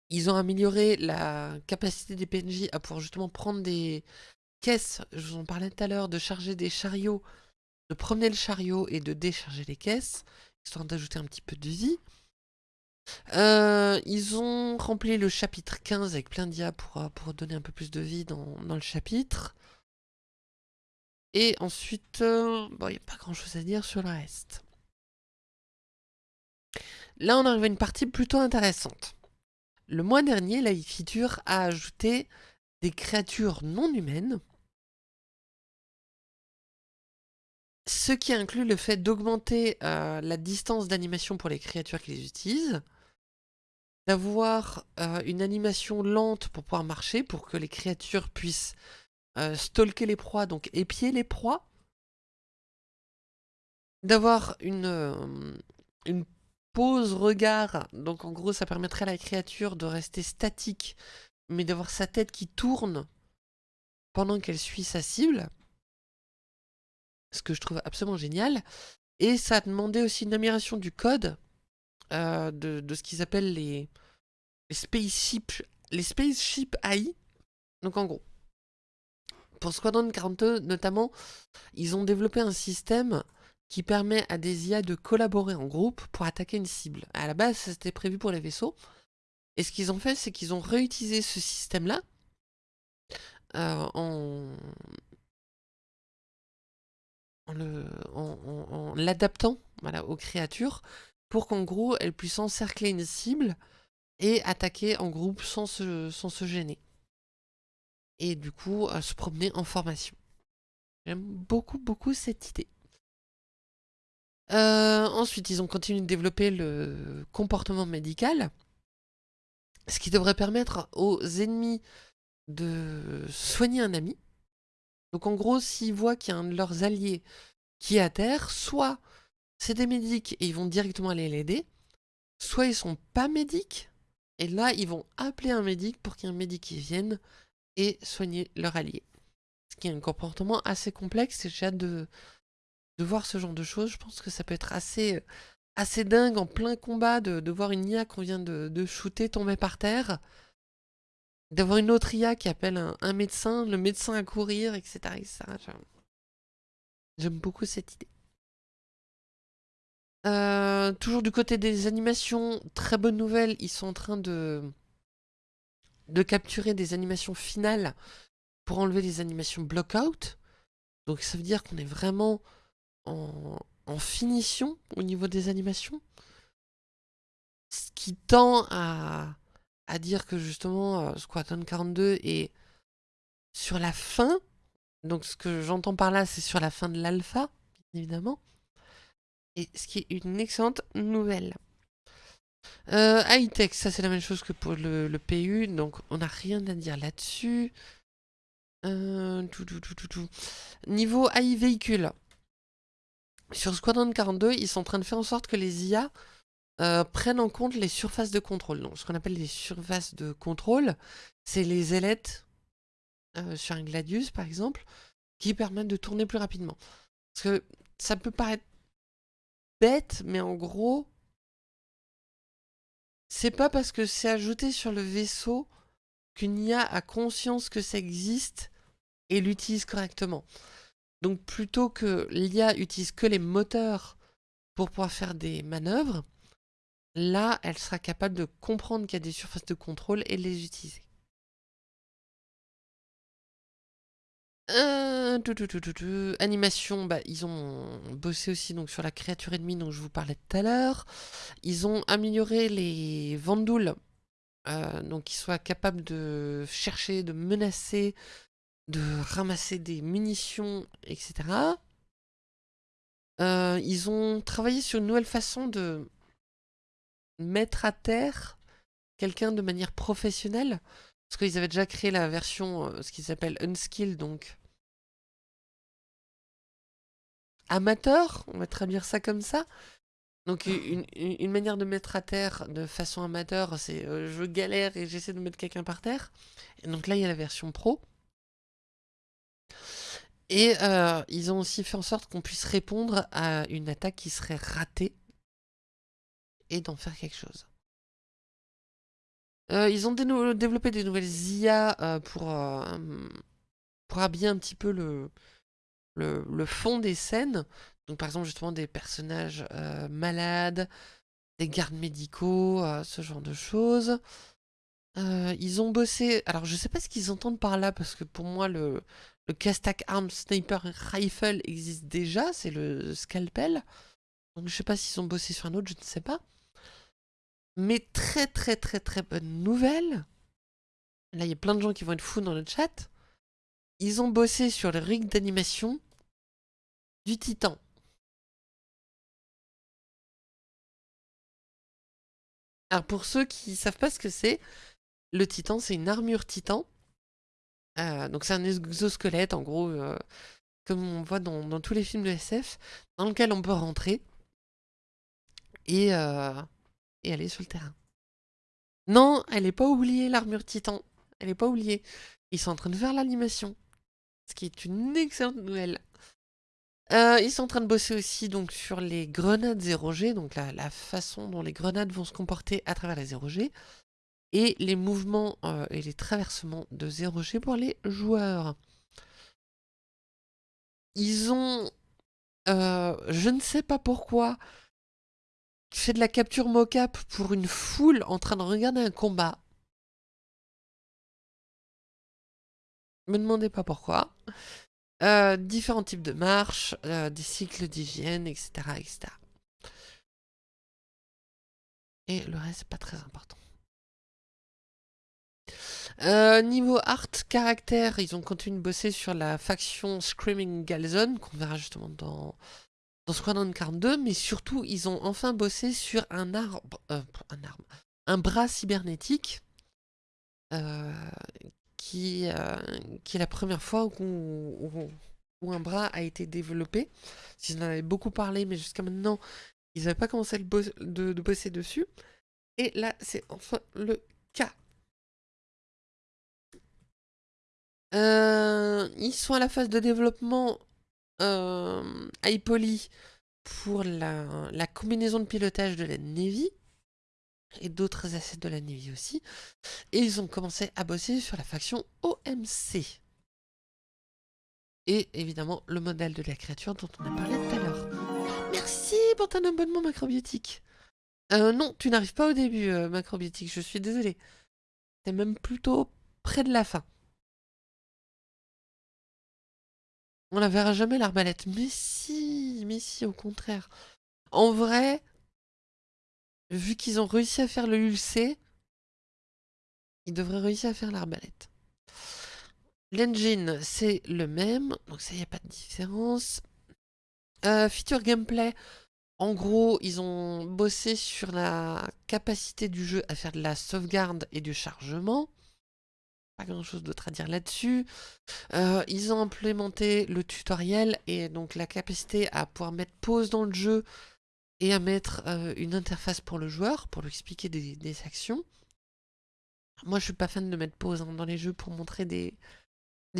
ils ont amélioré la capacité des PNJ à pouvoir justement prendre des caisses, je vous en parlais tout à l'heure, de charger des chariots, de promener le chariot et de décharger les caisses, histoire d'ajouter un petit peu de vie. Euh, ils ont rempli le chapitre 15 avec plein d'IA pour, euh, pour donner un peu plus de vie dans, le chapitre. Et ensuite, il n'y a pas grand chose à dire sur le reste. Là, on arrive à une partie plutôt intéressante. Le mois dernier, la feature a ajouté des créatures non humaines, ce qui inclut le fait d'augmenter euh, la distance d'animation pour les créatures qui les utilisent, d'avoir euh, une animation lente pour pouvoir marcher, pour que les créatures puissent euh, stalker les proies, donc épier les proies, d'avoir une pose regard. Donc en gros, ça permettrait à la créature de rester statique, mais d'avoir sa tête qui tourne pendant qu'elle suit sa cible. ce que je trouve absolument génial. Et ça a demandé aussi une amélioration du code euh, de, ce qu'ils appellent les, les les spaceship AI. Donc en gros, pour Squadron 42 notamment, ils ont développé un système qui permet à des IA de collaborer en groupe pour attaquer une cible. À la base, c'était prévu pour les vaisseaux. Et ce qu'ils ont fait, c'est qu'ils ont réutilisé ce système-là euh, en, l'adaptant aux créatures pour qu'en gros, elles puissent encercler une cible et attaquer en groupe sans se, gêner. Et du coup, se promener en formation. J'aime beaucoup, beaucoup cette idée. Euh, ensuite, ils ont continué de développer le comportement médical, ce qui devrait permettre aux ennemis de soigner un ami. Donc en gros, s'ils voient qu'il y a un de leurs alliés qui est à terre, soit c'est des médics et ils vont directement aller l'aider, soit ils sont pas médics, et là ils vont appeler un médic pour qu'il y ait un médic qui vienne et soigner leur allié. Ce qui est un comportement assez complexe et j'ai hâte de, de voir ce genre de choses. Je pense que ça peut être assez, assez dingue en plein combat de, voir une IA qu'on vient de, de, shooter tomber par terre. D'avoir une autre IA qui appelle un, médecin, le médecin à courir, etc. J'aime beaucoup cette idée. Euh, toujours du côté des animations, très bonne nouvelle, ils sont en train de, de capturer des animations finales pour enlever les animations blockout. Donc ça veut dire qu'on est vraiment en, finition au niveau des animations. Ce qui tend à, à dire que justement euh, Squadron 42 est sur la fin. Donc ce que j'entends par là, c'est sur la fin de l'alpha, évidemment. Et ce qui est une excellente nouvelle. Euh, ça c'est la même chose que pour le, PU, donc on n'a rien à dire là-dessus. Euh, Niveau AI véhicule, sur Squadron 42, ils sont en train de faire en sorte que les IA euh, prennent en compte les surfaces de contrôle. Donc, ce qu'on appelle les surfaces de contrôle, c'est les ailettes euh, sur un Gladius, par exemple, qui permettent de tourner plus rapidement. Parce que ça peut paraître bête, mais en gros, c'est pas parce que c'est ajouté sur le vaisseau qu'une IA a conscience que ça existe et l'utilise correctement. Donc plutôt que l'IA utilise que les moteurs pour pouvoir faire des manœuvres, là, elle sera capable de comprendre qu'il y a des surfaces de contrôle et les utiliser. Euh, Animation, bah, ils ont bossé aussi donc, sur la créature ennemie dont je vous parlais tout à l'heure. Ils ont amélioré les Vandouls, euh, donc qu'ils soient capables de chercher, de menacer, de ramasser des munitions, etc. Euh, ils ont travaillé sur une nouvelle façon de mettre à terre quelqu'un de manière professionnelle. Parce qu'ils avaient déjà créé la version, euh, ce qu'ils appellent Unskill, donc amateur, on va traduire ça comme ça. Donc une, manière de mettre à terre de façon amateur, c'est euh, je galère et j'essaie de mettre quelqu'un par terre. Et donc là, il y a la version pro. Et euh, ils ont aussi fait en sorte qu'on puisse répondre à une attaque qui serait ratée et d'en faire quelque chose. Euh, ils ont développé des nouvelles IA euh, pour, pour habiller un petit peu le, le, fond des scènes. Donc par exemple justement des personnages malades, des gardes médicaux, ce genre de choses. ils ont bossé... Alors je sais pas ce qu'ils entendent par là parce que pour moi le, le Castac Arm Sniper Rifle existe déjà, c'est le scalpel. Donc je sais pas s'ils ont bossé sur un autre, je ne sais pas. Mais très très très très bonne nouvelle. Là, il y a plein de gens qui vont être fous dans le chat. Ils ont bossé sur le rig d'animation du Titan. Alors pour ceux qui savent pas ce que c'est, le Titan c'est une armure Titan euh, donc c'est un exosquelette, en gros, euh, comme on voit dans, tous les films de SF, dans lequel on peut rentrer et, euh, et aller sur le terrain. Non, elle n'est pas oubliée, l'armure titan. Elle n'est pas oubliée. Ils sont en train de faire l'animation. Ce qui est une excellente nouvelle. Ils sont en train de bosser aussi donc sur les grenades 0G, donc la, façon dont les grenades vont se comporter à travers les 0G, et les mouvements euh, et les traversements de 0G pour les joueurs. Ils ont, euh, je ne sais pas pourquoi, fait de la capture mocap pour une foule en train de regarder un combat. Me demandez pas pourquoi. Euh, différents types de marches, des cycles d'hygiène, etc., etc. Et le reste, c'est pas très important. Euh, niveau art, caractère, ils ont continué de bosser sur la faction Screaming Galzon, qu'on verra justement dans, dans Squadron 42, mais surtout, ils ont enfin bossé sur un arbre, un arbre, un bras cybernétique, qui, euh, qui est la première fois où, un bras a été développé. Ils en avaient beaucoup parlé, mais jusqu'à maintenant, ils n'avaient pas commencé de, bosser dessus. Et là, c'est enfin le cas. Euh, ils sont à la phase de développement euh, iPoly pour la, combinaison de pilotage de la Navy et d'autres assets de la Navy aussi. Et ils ont commencé à bosser sur la faction OMC. Et évidemment, le modèle de la créature dont on a parlé tout à l'heure. Merci pour ton abonnement macrobiotique. Euh, non, tu n'arrives pas au début, euh, macrobiotique, je suis désolé. C'est même plutôt près de la fin. On la verra jamais l'arbalète. Mais si, mais si, au contraire. En vrai, vu qu'ils ont réussi à faire le ULC, ils devraient réussir à faire l'arbalète. L'engine, c'est le même, donc ça, il n'y a pas de différence. Euh, feature gameplay, en gros, ils ont bossé sur la capacité du jeu à faire de la sauvegarde et du chargement. Pas grand chose d'autre à dire là-dessus. Euh, ils ont implémenté le tutoriel et donc la capacité à pouvoir mettre pause dans le jeu et à mettre euh, une interface pour le joueur, pour lui expliquer des, actions. Moi, je suis pas fan de mettre pause hein, dans les jeux pour montrer des,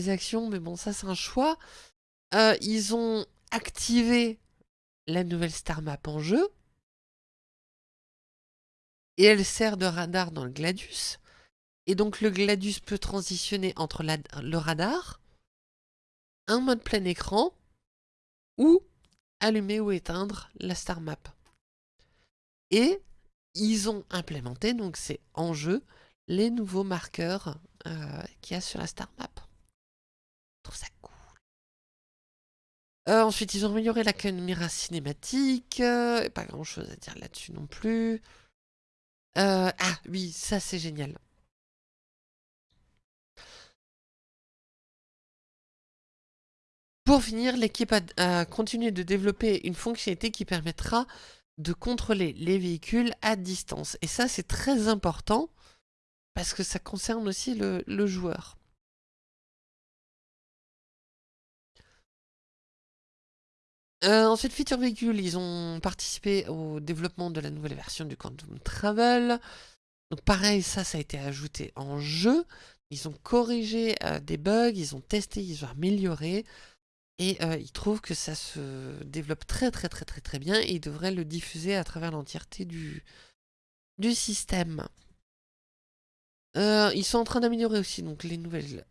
actions, mais bon, ça, c'est un choix. Euh, ils ont activé la nouvelle star map en jeu, et elle sert de radar dans le Gladius. Et donc, le Gladius peut transitionner entre le radar, un mode plein écran, ou allumer ou éteindre la star map. Et ils ont implémenté, donc c'est en jeu, les nouveaux marqueurs euh, qu'il y a sur la star map. Je trouve ça cool. Euh, ensuite, ils ont amélioré la caméra cinématique. Euh, pas grand chose à dire là-dessus non plus. ah oui, ça c'est génial. Pour finir, l'équipe a, continué de développer une fonctionnalité qui permettra de contrôler les véhicules à distance. Et ça, c'est très important parce que ça concerne aussi le, joueur. Euh, ensuite, Feature Véhicule, ils ont participé au développement de la nouvelle version du Quantum Travel. Donc pareil, ça, ça a été ajouté en jeu. Ils ont corrigé euh, des bugs, ils ont testé, ils ont amélioré. Et euh, il trouve que ça se développe très très très très très bien et il devrait le diffuser à travers l'entièreté du, du système. Euh, ils sont en train d'améliorer aussi donc les nouvelles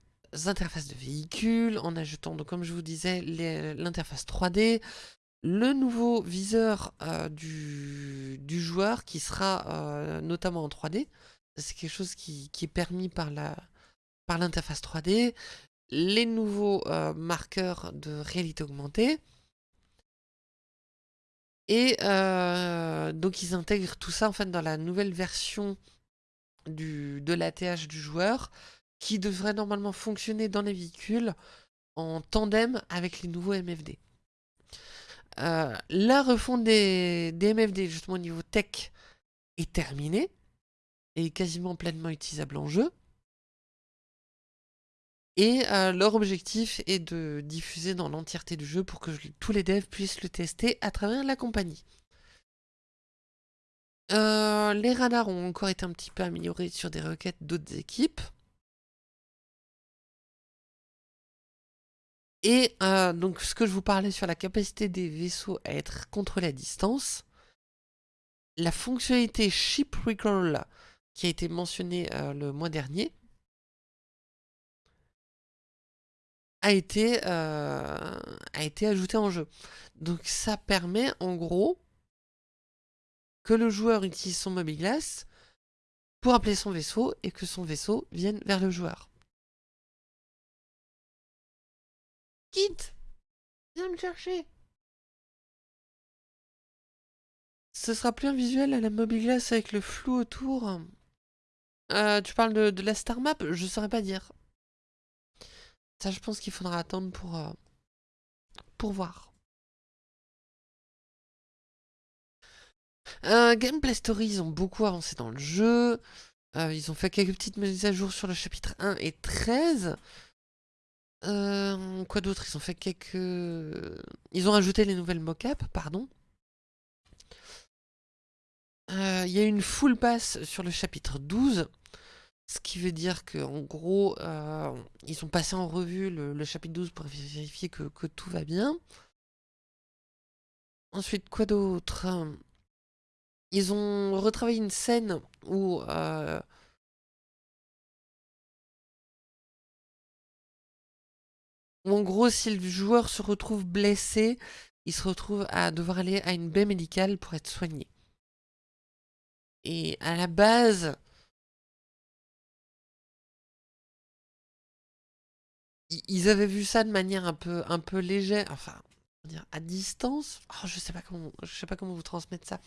interfaces de véhicules en ajoutant, donc, comme je vous disais, l'interface 3D, le nouveau viseur euh, du, du, joueur qui sera notamment en 3D. C'est quelque chose qui, qui, est permis par l'interface par 3D les nouveaux euh, marqueurs de réalité augmentée. Et euh, donc ils intègrent tout ça dans la nouvelle version du, de l'ATH du joueur qui devrait normalement fonctionner dans les véhicules en tandem avec les nouveaux MFD. Euh, la refonte des, MFD justement au niveau tech est terminée et quasiment pleinement utilisable en jeu. Et euh, leur objectif est de diffuser dans l'entièreté du jeu pour que tous les devs puissent le tester à travers la compagnie. Euh, les radars ont encore été un petit peu améliorés sur des requêtes d'autres équipes. Et euh, donc, ce que je vous parlais sur la capacité des vaisseaux à être contrôlés à distance, la fonctionnalité Ship Recall qui a été mentionnée le mois dernier a été, euh, a été ajoutée en jeu. Donc ça permet en gros que le joueur utilise son glace pour appeler son vaisseau et que son vaisseau vienne vers le joueur. Quitte Viens me chercher Ce sera plus un visuel à la glace avec le flou autour. Euh, tu parles de, la star map? Je saurais pas dire. Ça, je pense qu'il faudra attendre pour, euh, pour voir. Euh, Gameplay Story, ils ont beaucoup avancé dans le jeu. Euh, ils ont fait quelques petites mises à jour sur le chapitre 1 et 13. Euh, quoi d'autre? Ils ont fait quelques... Ils ont ajouté les nouvelles mocap, pardon. Il y a une full pass sur le chapitre 12. Ce qui veut dire qu'en gros, ils ont passé en revue le, chapitre 12 pour vérifier que, que, tout va bien. Ensuite, quoi d'autre? Ils ont retravaillé une scène où... Euh, où en gros, si le joueur se retrouve blessé, il se retrouve à devoir aller à une baie médicale pour être soigné. Et à la base, ils avaient vu ça de manière un peu, légère, enfin, à distance. Oh, je sais pas comment, je sais pas comment vous transmettre ça.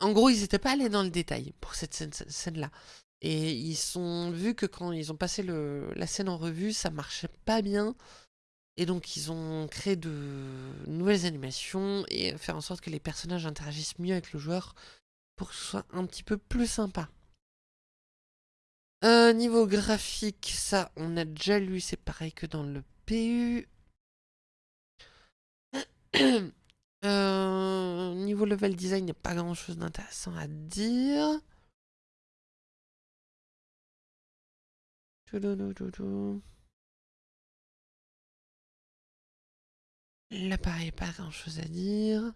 En gros, ils n'étaient pas allés dans le détail pour cette scène-là. Et ils sont vu que quand ils ont passé la scène en revue, ça marchait pas bien. Et donc ils ont créé de nouvelles animations et faire en sorte que les personnages interagissent mieux avec le joueur pour que ce soit un petit peu plus sympa. Euh, niveau graphique, ça on a déjà lu, c'est pareil que dans le PU. *coughs* Euh, niveau level design, il n'y a pas grand chose d'intéressant à dire. L'appareil, pas grand chose à dire.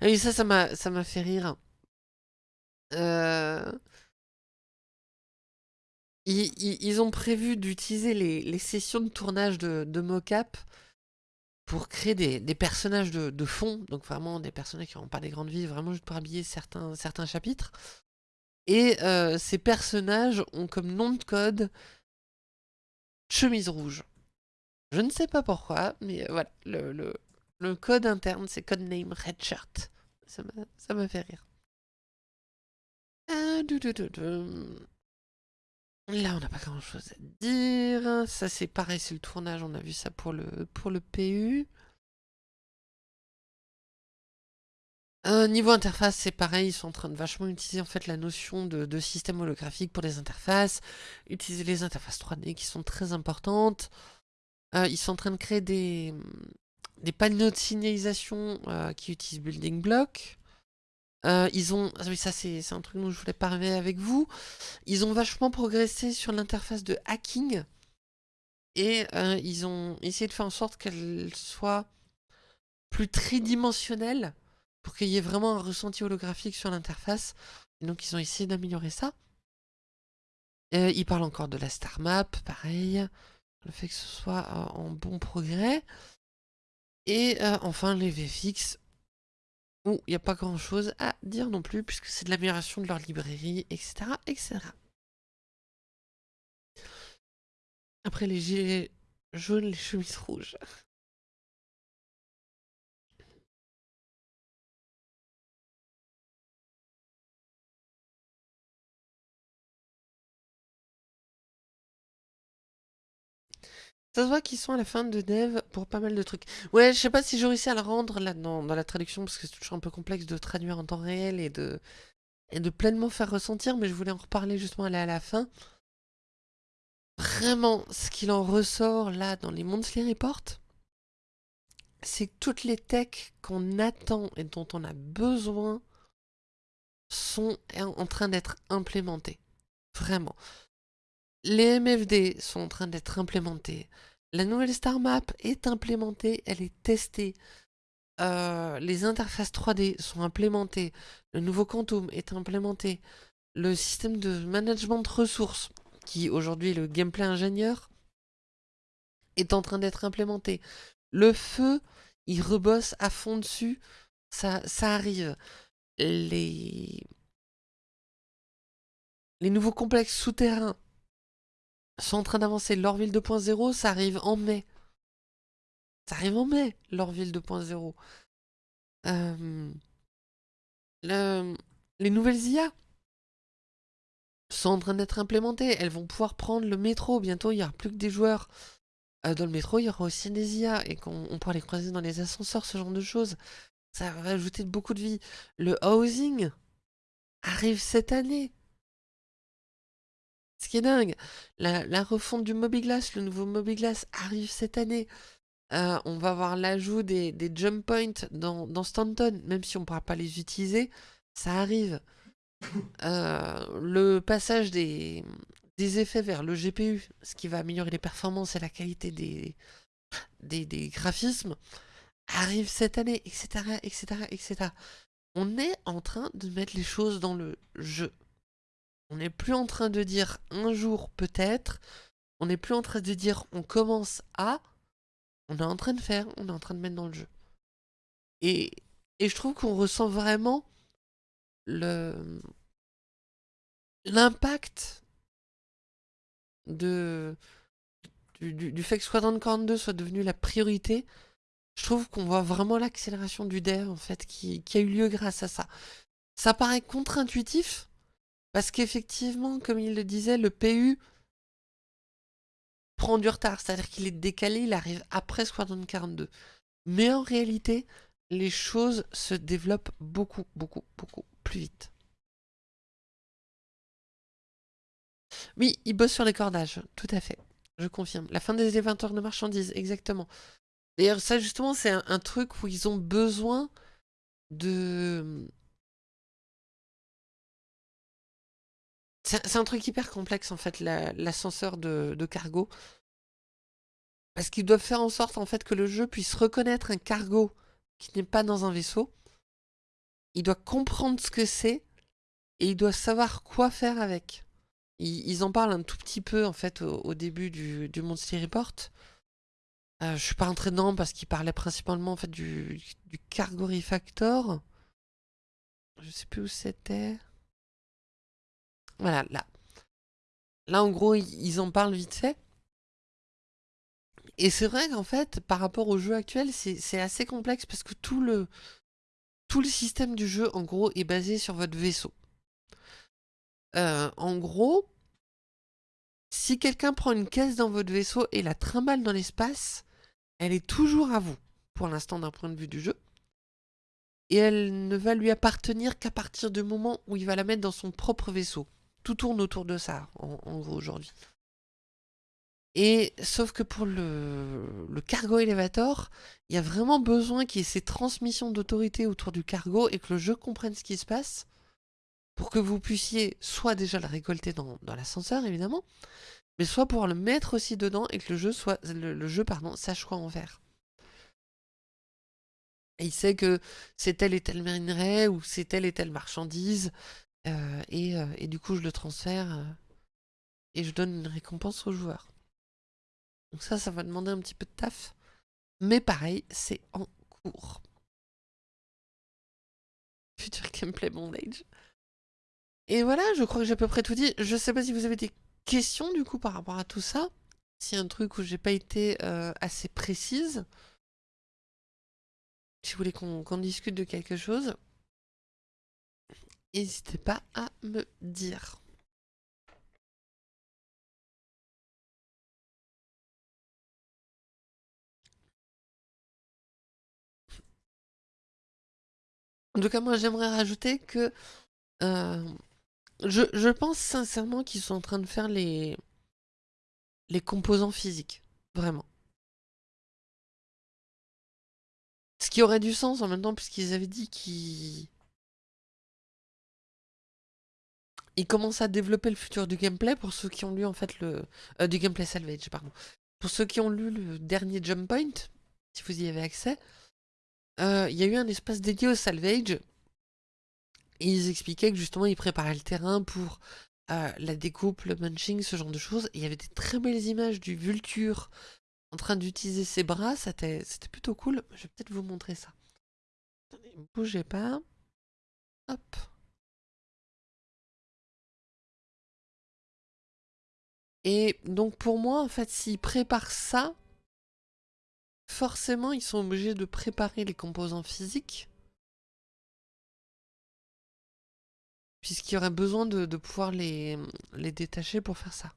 Ah oui, ça, ça m'a fait rire. Euh... Ils, ont prévu d'utiliser les, sessions de tournage de, de mocap pour créer des, personnages de, fond, donc vraiment des personnages qui n'ont pas des grandes vies, vraiment juste pour habiller certains, chapitres. Et euh, ces personnages ont comme nom de code chemise rouge. Je ne sais pas pourquoi, mais voilà, le, code interne, c'est codename Redshirt. Ça m'a fait rire. Euh, Là, on n'a pas grand chose à dire. Ça, c'est pareil, c'est le tournage. On a vu ça pour le, pour le PU. Euh, niveau interface, c'est pareil. Ils sont en train de vachement utiliser en fait la notion de, système holographique pour les interfaces. Utiliser les interfaces 3D qui sont très importantes. Euh, ils sont en train de créer des, des panneaux de signalisation qui utilisent Building Block. Euh, ils ont, ah oui, ça c'est un truc dont je voulais parler avec vous. Ils ont vachement progressé sur l'interface de hacking et euh, ils ont essayé de faire en sorte qu'elle soit plus tridimensionnelle pour qu'il y ait vraiment un ressenti holographique sur l'interface. Donc ils ont essayé d'améliorer ça. Euh, ils parlent encore de la star map, pareil, le fait que ce soit en bon progrès. Et enfin les VFX, où il n'y a pas grand chose à dire non plus, puisque c'est de l'amélioration de leur librairie, etc., etc. Après les gilets jaunes, les chemises rouges. Ça se voit qu'ils sont à la fin de dev pour pas mal de trucs. Ouais, je sais pas si j'ai réussi à le rendre là dans, la traduction, parce que c'est toujours un peu complexe de traduire en temps réel et de, et de pleinement faire ressentir, mais je voulais en reparler justement aller à la fin. Vraiment, ce qu'il en ressort là dans les Monthly Reports, c'est que toutes les techs qu'on attend et dont on a besoin sont en train d'être implémentées. Vraiment. Les MFD sont en train d'être implémentés. La nouvelle Star Map est implémentée, elle est testée. Euh, les interfaces 3D sont implémentées. Le nouveau Quantum est implémenté. Le système de management de ressources, qui aujourd'hui est le gameplay ingénieur, est en train d'être implémenté. Le feu, il rebosse à fond dessus. Ça, ça arrive. Les... Les nouveaux complexes souterrains sont en train d'avancer. L'Orville 2.0, ça arrive en mai. Ça arrive en mai, l'Orville 2.0. Euh, les nouvelles IA sont en train d'être implémentées. Elles vont pouvoir prendre le métro. Bientôt, il n'y aura plus que des joueurs. Euh, dans le métro, il y aura aussi des IA et qu'on pourra les croiser dans les ascenseurs, ce genre de choses. Ça va ajouter beaucoup de vie. Le housing arrive cette année. Ce qui est dingue, la, refonte du Mobiglass, le nouveau Mobiglass arrive cette année. Euh, on va avoir l'ajout des, jump points dans, Stanton, même si on ne pourra pas les utiliser, ça arrive. Euh, le passage des, effets vers le GPU, ce qui va améliorer les performances et la qualité des, des, graphismes, arrive cette année, etc., etc., etc. On est en train de mettre les choses dans le jeu. On n'est plus en train de dire un jour peut-être. On n'est plus en train de dire on commence à. On est en train de faire, on est en train de mettre dans le jeu. Et, et je trouve qu'on ressent vraiment le l'impact de du, du, fait que Squadron 42 soit devenu la priorité. Je trouve qu'on voit vraiment l'accélération du dev en fait qui, qui a eu lieu grâce à ça. Ça paraît contre-intuitif, parce qu'effectivement, comme il le disait, le PU prend du retard, c'est-à-dire qu'il est décalé, il arrive après Squadron 42. Mais en réalité, les choses se développent beaucoup, beaucoup, beaucoup plus vite. Oui, il bosse sur les cordages, tout à fait. Je confirme. La fin des éventeurs de marchandises, exactement. D'ailleurs, ça justement, c'est un, truc où ils ont besoin de C'est un truc hyper complexe en fait, l'ascenseur de, cargo. Parce qu'ils doivent faire en sorte en fait que le jeu puisse reconnaître un cargo qui n'est pas dans un vaisseau. Il doit comprendre ce que c'est et il doit savoir quoi faire avec. Ils, en parlent un tout petit peu en fait au, début du, Monster Report. Euh, je suis pas rentré dedans parce qu'ils parlaient principalement en fait du, du cargo refactor. Je sais plus où c'était. Voilà, là. Là, en gros, ils en parlent vite fait. Et c'est vrai qu'en fait, par rapport au jeu actuel, c'est assez complexe parce que tout le, tout le système du jeu, en gros, est basé sur votre vaisseau. Euh, en gros, si quelqu'un prend une caisse dans votre vaisseau et la trimballe dans l'espace, elle est toujours à vous, pour l'instant d'un point de vue du jeu et elle ne va lui appartenir qu'à partir du moment où il va la mettre dans son propre vaisseau. Tout tourne autour de ça, en, gros, aujourd'hui. Et sauf que pour le, cargo elevator, il y a vraiment besoin qu'il y ait ces transmissions d'autorité autour du cargo et que le jeu comprenne ce qui se passe pour que vous puissiez soit déjà le récolter dans, l'ascenseur, évidemment, mais soit pouvoir le mettre aussi dedans et que le jeu, soit, le, jeu pardon, sache quoi en faire. Et il sait que c'est telle et telle minerai ou c'est telle et telle marchandise. Euh, euh, et, du coup, je le transfère euh, et je donne une récompense au joueur. Donc ça, ça va demander un petit peu de taf. Mais pareil, c'est en cours. Future gameplay bondage. Et voilà, je crois que j'ai à peu près tout dit. Je sais pas si vous avez des questions du coup par rapport à tout ça. Si un truc où j'ai pas été assez précise. Si vous voulez qu'on discute de quelque chose, n'hésitez pas à me dire. En tout cas, moi, j'aimerais rajouter que euh, je, je, pense sincèrement qu'ils sont en train de faire les, les composants physiques. Vraiment. Ce qui aurait du sens en même temps, puisqu'ils avaient dit qu'ils il commence à développer le futur du gameplay pour ceux qui ont lu en fait le... Euh, du gameplay salvage, pardon. Pour ceux qui ont lu le dernier Jump Point, si vous y avez accès, euh, il y a eu un espace dédié au salvage. Ils expliquaient que justement ils préparaient le terrain pour euh, la découpe, le munching, ce genre de choses. il y avait des très belles images du vulture en train d'utiliser ses bras. C'était plutôt cool. Je vais peut-être vous montrer ça. Attendez, bougez pas. Hop. Et donc pour moi, en fait, s'ils préparent ça, forcément, ils sont obligés de préparer les composants physiques. Puisqu'il y aurait besoin de, pouvoir les, les détacher pour faire ça.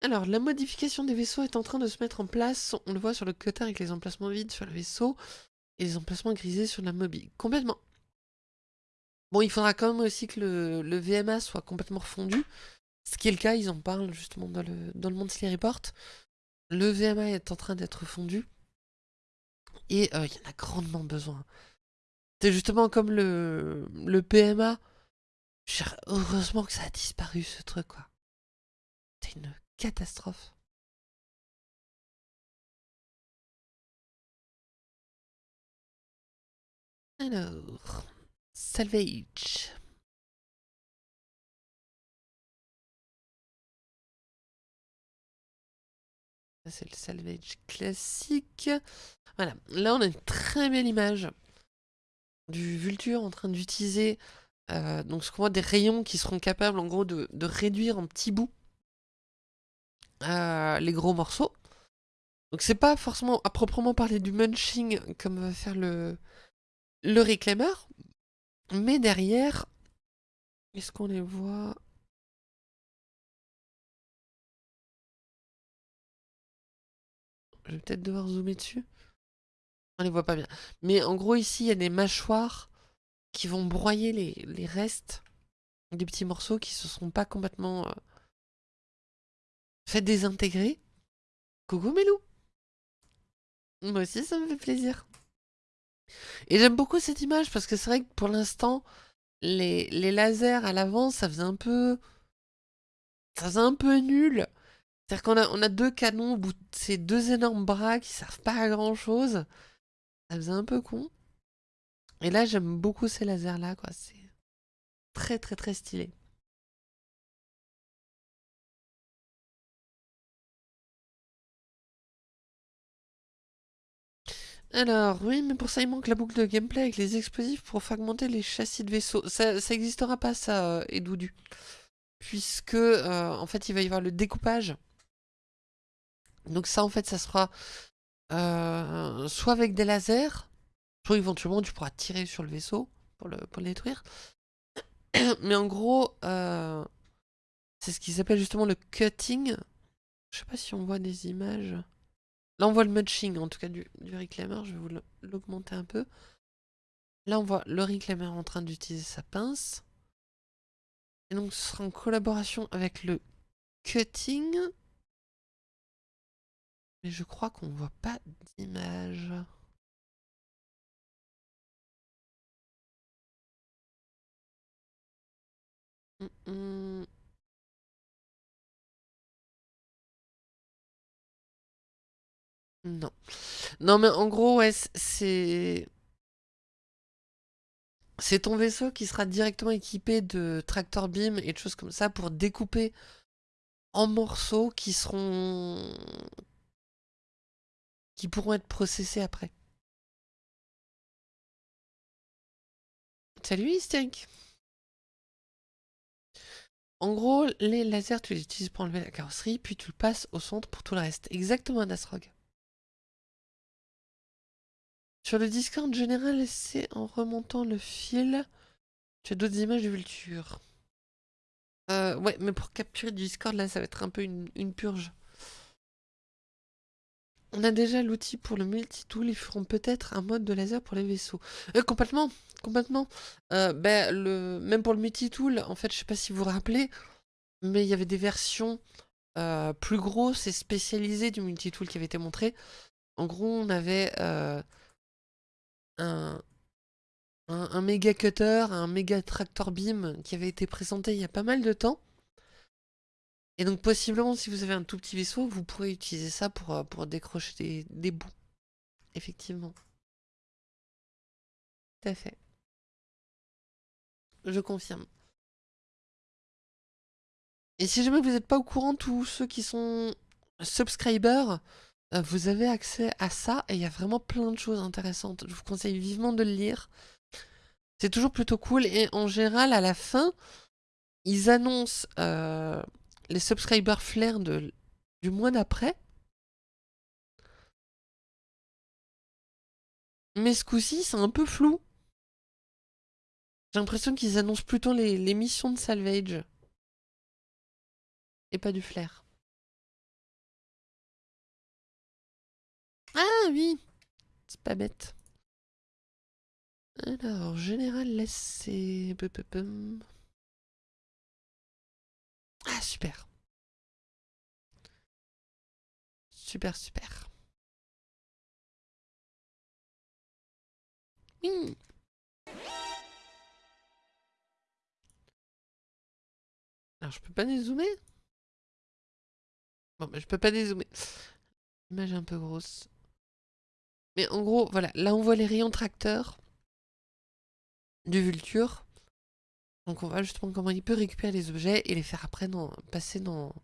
Alors, la modification des vaisseaux est en train de se mettre en place. On le voit sur le cutter avec les emplacements vides sur le vaisseau et les emplacements grisés sur la mobile. Complètement. Bon, il faudra quand même aussi que le, VMA soit complètement refondu. Ce qui est le cas, ils en parlent justement dans le, dans le Report. Le VMA est en train d'être fondu. Et euh, il y en a grandement besoin. C'est justement comme le, le PMA. Heureusement que ça a disparu ce truc, quoi. C'est une catastrophe. Alors, salvage. C'est le salvage classique. Voilà, là on a une très belle image du Vulture en train d'utiliser euh, donc ce qu'on voit des rayons qui seront capables en gros de, réduire en petits bouts euh, les gros morceaux. Donc c'est pas forcément à proprement parler du munching comme va faire le, le Reclaimer, mais derrière, est-ce qu'on les voit? Je vais peut-être devoir zoomer dessus. On les voit pas bien. Mais en gros, ici, il y a des mâchoires qui vont broyer les, restes des petits morceaux qui se sont pas complètement euh, fait désintégrer. Coucou Melou Moi aussi, ça me fait plaisir. Et j'aime beaucoup cette image parce que c'est vrai que pour l'instant, les, les, lasers à l'avant, ça faisait un peu... Ça faisait un peu nul. C'est-à-dire qu'on a, on a deux canons au bout de ces deux énormes bras qui servent pas à grand chose. Ça faisait un peu con. Et là, j'aime beaucoup ces lasers-là, quoi. C'est très, très, très stylé. Alors, oui, mais pour ça, il manque la boucle de gameplay avec les explosifs pour fragmenter les châssis de vaisseau. Ça, ça existera pas, ça, Edoudu. Puisque, euh, en fait, il va y avoir le découpage. Donc ça, en fait, ça sera euh, soit avec des lasers, soit éventuellement, tu pourras tirer sur le vaisseau pour le, détruire. *coughs* mais en gros, euh, c'est ce qui s'appelle justement le cutting. Je sais pas si on voit des images... Là, on voit le munching, en tout cas, du, du reclaimer. Je vais vous l'augmenter un peu. Là, on voit le reclaimer en train d'utiliser sa pince. Et donc, ce sera en collaboration avec le cutting. Mais je crois qu'on voit pas d'image. Hum, hum. Non. Non, mais en gros, c'est... C'est ton vaisseau qui sera directement équipé de tractor beam et de choses comme ça pour découper en morceaux qui seront... qui pourront être processés après. Salut Stink En gros, les lasers, tu les utilises pour enlever la carrosserie, puis tu le passes au centre pour tout le reste. Exactement, Nasrog. Sur le Discord général, c'est en remontant le fil. Tu as d'autres images de vulture? Euh, ouais, mais pour capturer du Discord, là, ça va être un peu une, purge. On a déjà l'outil pour le multi-tool. Ils feront peut-être un mode de laser pour les vaisseaux. Euh, complètement, complètement. Euh, ben. Même pour le multi-tool, en fait, je sais pas si vous vous rappelez, mais il y avait des versions euh, plus grosse et spécialisée du multitool qui avait été montré. En gros, on avait un, méga cutter, un méga tractor beam qui avait été présenté il y a pas mal de temps. Et donc possiblement, si vous avez un tout petit vaisseau, vous pourrez utiliser ça pour, euh, pour décrocher des, des bouts. Effectivement. Tout à fait. Je confirme. Et si jamais vous n'êtes pas au courant, tous ceux qui sont subscribers, vous avez accès à ça et il y a vraiment plein de choses intéressantes. Je vous conseille vivement de le lire. C'est toujours plutôt cool et en général, à la fin, ils annoncent euh, les subscribers flair du mois d'après. Mais ce coup-ci, c'est un peu flou. J'ai l'impression qu'ils annoncent plutôt les missions de salvage. Et pas du flair. Ah oui C'est pas bête. Alors, général laissé... Ah, super. Super, super. Oui Alors, je peux pas dézoomer? Bon, mais je peux pas dézoomer. L'image est un peu grosse. Mais en gros, voilà, là on voit les rayons tracteurs du Vulture. Donc on voit justement comment il peut récupérer les objets et les faire après passer dans,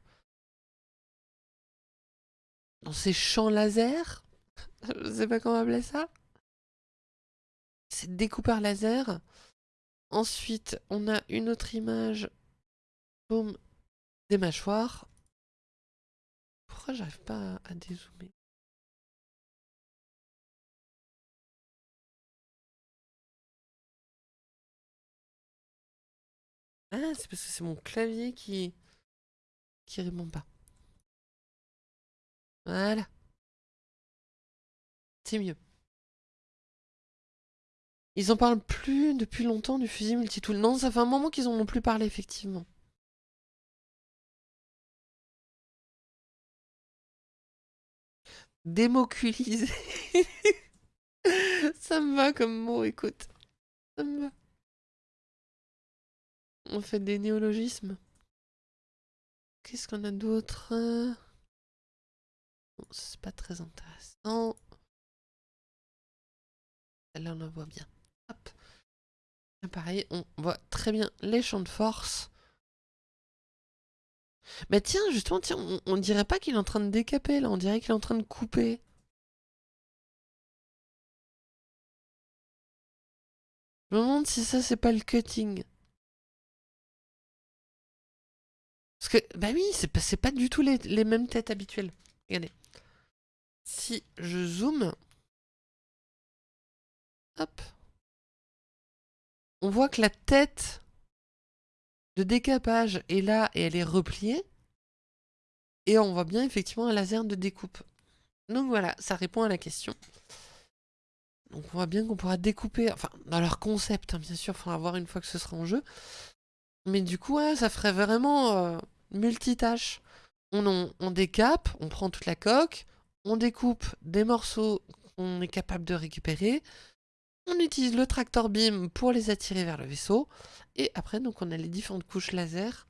dans ces champs laser. *laughs* Je sais pas comment appeler ça. C'est découpeur laser. Ensuite, on a une autre image. Des mâchoires. Pourquoi j'arrive pas à, dézoomer? Ah, c'est parce que c'est mon clavier qui... qui répond pas. Voilà. C'est mieux. Ils en parlent plus depuis longtemps du fusil multitool. Non, ça fait un moment qu'ils en ont plus parlé, effectivement. Démoculisé. *laughs* Ça me va comme mot, écoute. Ça me va. On fait des néologismes. Qu'est-ce qu'on a d'autre? C'est pas très intéressant. Là, on la voit bien. Hop. Pareil, on voit très bien les champs de force. Mais tiens, justement, tiens, on, dirait pas qu'il est en train de décaper, là. On dirait qu'il est en train de couper. Je me demande si ça, c'est pas le cutting. Bah oui, c'est pas, pas du tout les, les mêmes têtes habituelles. Regardez. Si je zoome... Hop. On voit que la tête de décapage est là et elle est repliée. Et on voit bien effectivement un laser de découpe. Donc voilà, ça répond à la question. Donc on voit bien qu'on pourra découper, enfin dans leur concept, hein, bien sûr, il faudra voir une fois que ce sera en jeu. Mais du coup, ça ferait vraiment euh, multitâche. On, on, décape, on prend toute la coque, on découpe des morceaux qu'on est capable de récupérer, on utilise le tractor beam pour les attirer vers le vaisseau. Et après, donc, on a les différentes couches laser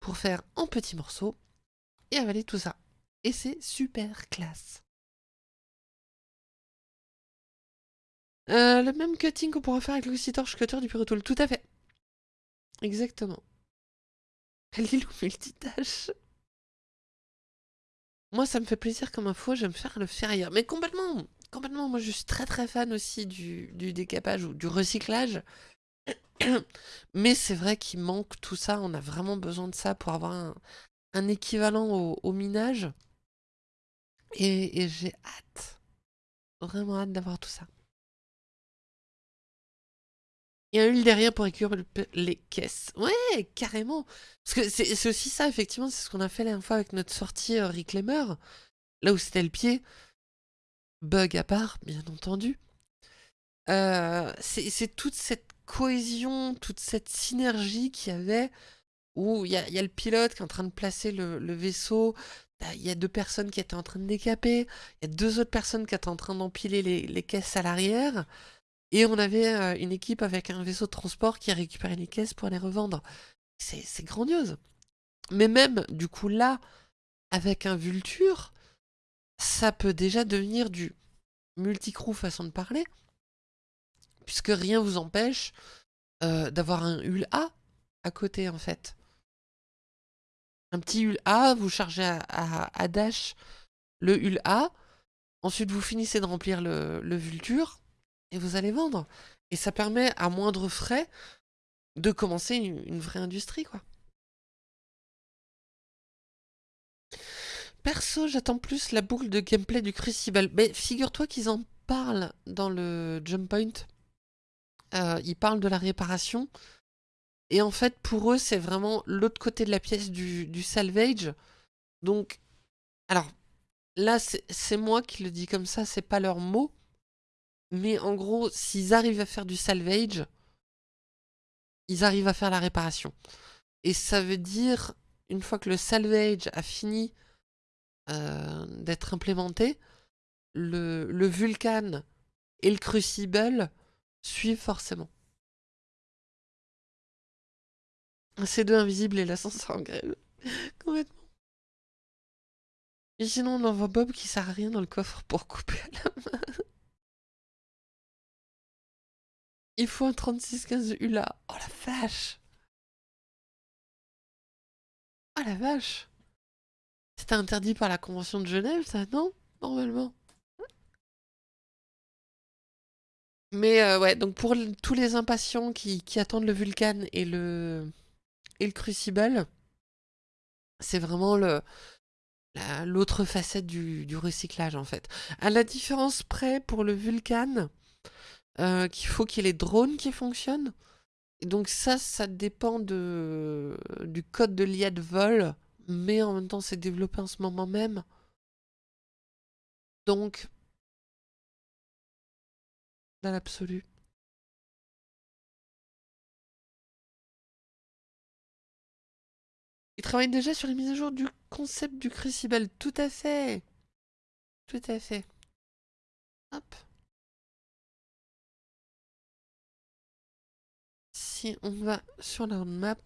pour faire en petits morceaux et avaler tout ça. Et c'est super classe. Euh, le même cutting qu'on pourra faire avec le Torch Cutter du Pyrotool. Tout à fait. Exactement. Lilou multitâche. Moi, ça me fait plaisir comme info. J'aime faire le ferrier. Mais complètement complètement. Moi, je suis très très fan aussi du, décapage ou du recyclage. *coughs* Mais c'est vrai qu'il manque tout ça. On a vraiment besoin de ça pour avoir un, équivalent au, minage. Et, j'ai hâte. Vraiment hâte d'avoir tout ça. Il y a un huile derrière pour récupérer les caisses. Ouais, carrément. Parce que c'est aussi ça, effectivement, c'est ce qu'on a fait la dernière fois avec notre sortie euh, Reclaimer. Là où c'était le pied bug à part, bien entendu. Euh, c'est toute cette cohésion, toute cette synergie qu'il y avait où il y a, le pilote qui est en train de placer le, vaisseau, il y a deux personnes qui étaient en train de décaper, il y a deux autres personnes qui étaient en train d'empiler les, caisses à l'arrière, et on avait euh, une équipe avec un vaisseau de transport qui a récupéré les caisses pour les revendre. C'est grandiose. Mais même, du coup, là, avec un Vulture, ça peut déjà devenir du multicrew façon de parler, puisque rien vous empêche euh, d'avoir un HUL A à côté, en fait. Un petit HUL A, vous chargez à, dash le HUL A, ensuite vous finissez de remplir le Vulture, et vous allez vendre. Et ça permet, à moindre frais, de commencer une, vraie industrie, quoi. Perso, j'attends plus la boucle de gameplay du Crucible. Mais figure-toi qu'ils en parlent dans le Jump Point. Euh, ils parlent de la réparation. Et en fait, pour eux, c'est vraiment l'autre côté de la pièce du, du salvage. Donc, alors, là, c'est moi qui le dis comme ça, c'est pas leur mot. Mais en gros, s'ils arrivent à faire du salvage, ils arrivent à faire la réparation. Et ça veut dire, une fois que le salvage a fini euh, d'être implémenté, le, le Vulcan et le Crucible suivent forcément. Ces deux invisibles et l'ascenseur en grève. *laughs* Complètement. Et sinon, on envoie Bob qui sert à rien dans le coffre pour couper à la main. *laughs* Il faut un 3615 ULA. Oh la vache Oh la vache C'était interdit par la Convention de Genève, ça, non? Normalement. Mais euh, ouais, donc pour tous les impatients qui, attendent le Vulcan et le, et le Crucible, c'est vraiment le l'autre facette du, du, recyclage en fait. À la différence près, pour le Vulcan, euh, qu'il faut qu'il y ait les drones qui fonctionnent. Et donc ça, ça dépend de, du code de l'IA de vol, mais en même temps c'est développé en ce moment même. Donc, dans l'absolu. Il travaille déjà sur les mises à jour du concept du Crucible. Tout à fait. Tout à fait. Hop. Si on va sur la map,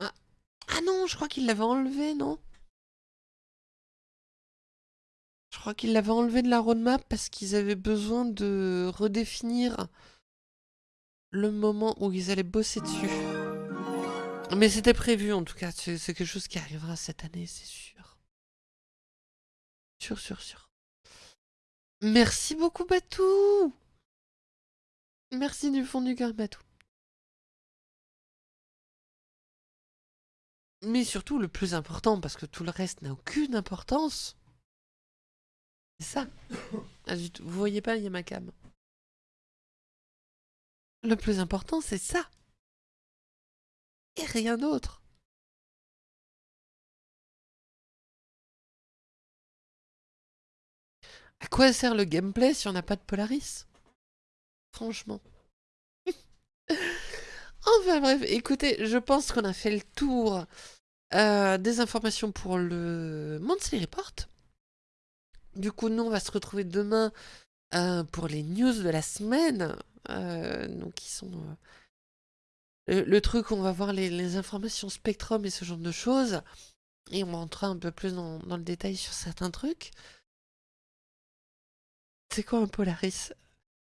ah. ah. non, je crois qu'il l'avait enlevé, non? Je crois qu'il l'avait enlevé de la roadmap parce qu'ils avaient besoin de redéfinir le moment où ils allaient bosser dessus. Mais c'était prévu en tout cas, c'est quelque chose qui arrivera cette année, c'est sûr. Sûr, sûr, sûr. Merci beaucoup Batou Merci du fond du cœur Batou. Mais surtout le plus important, parce que tout le reste n'a aucune importance. C'est ça. *coughs* Ah, vous voyez pas, il y a ma cam. Le plus important, c'est ça et rien d'autre. À quoi sert le gameplay si on n'a pas de Polaris? Franchement. *laughs* enfin bref, écoutez, je pense qu'on a fait le tour euh, des informations pour le Monthly Report. Du coup, nous, on va se retrouver demain euh, pour les news de la semaine, euh, donc qui sont le, truc on va voir les, informations Spectrum et ce genre de choses, et on va entrer un peu plus dans, le détail sur certains trucs. C'est quoi un Polaris?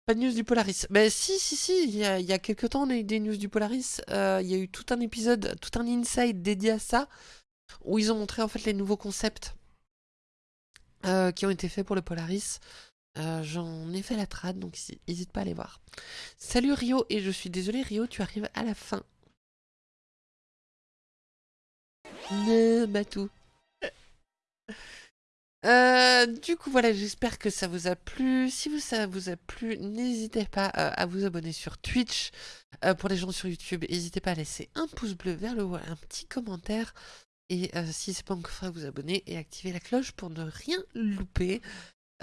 Pas de news du Polaris. Ben si, si, si, il y a, il y a quelques temps on a eu des news du Polaris. Euh, il y a eu tout un épisode, tout un inside dédié à ça, où ils ont montré en fait les nouveaux concepts euh, qui ont été faits pour le Polaris. Euh, j'en ai fait la trad, donc n'hésite pas à aller voir. Salut Rio, et je suis désolé Rio, tu arrives à la fin. Ne, Batou. Euh, du coup, voilà, j'espère que ça vous a plu. Si ça vous a plu, n'hésitez pas euh, à vous abonner sur Twitch. pour les gens sur YouTube, n'hésitez pas à laisser un pouce bleu vers le haut, un petit commentaire. Et si c'est pas encore fait, vous abonner et activer la cloche pour ne rien louper.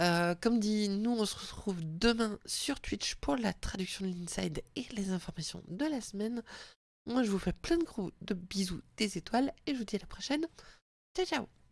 Euh, comme dit, nous on se retrouve demain sur Twitch pour la traduction de l'inside et les informations de la semaine. Moi je vous fais plein de gros de bisous des étoiles et je vous dis à la prochaine. Ciao ciao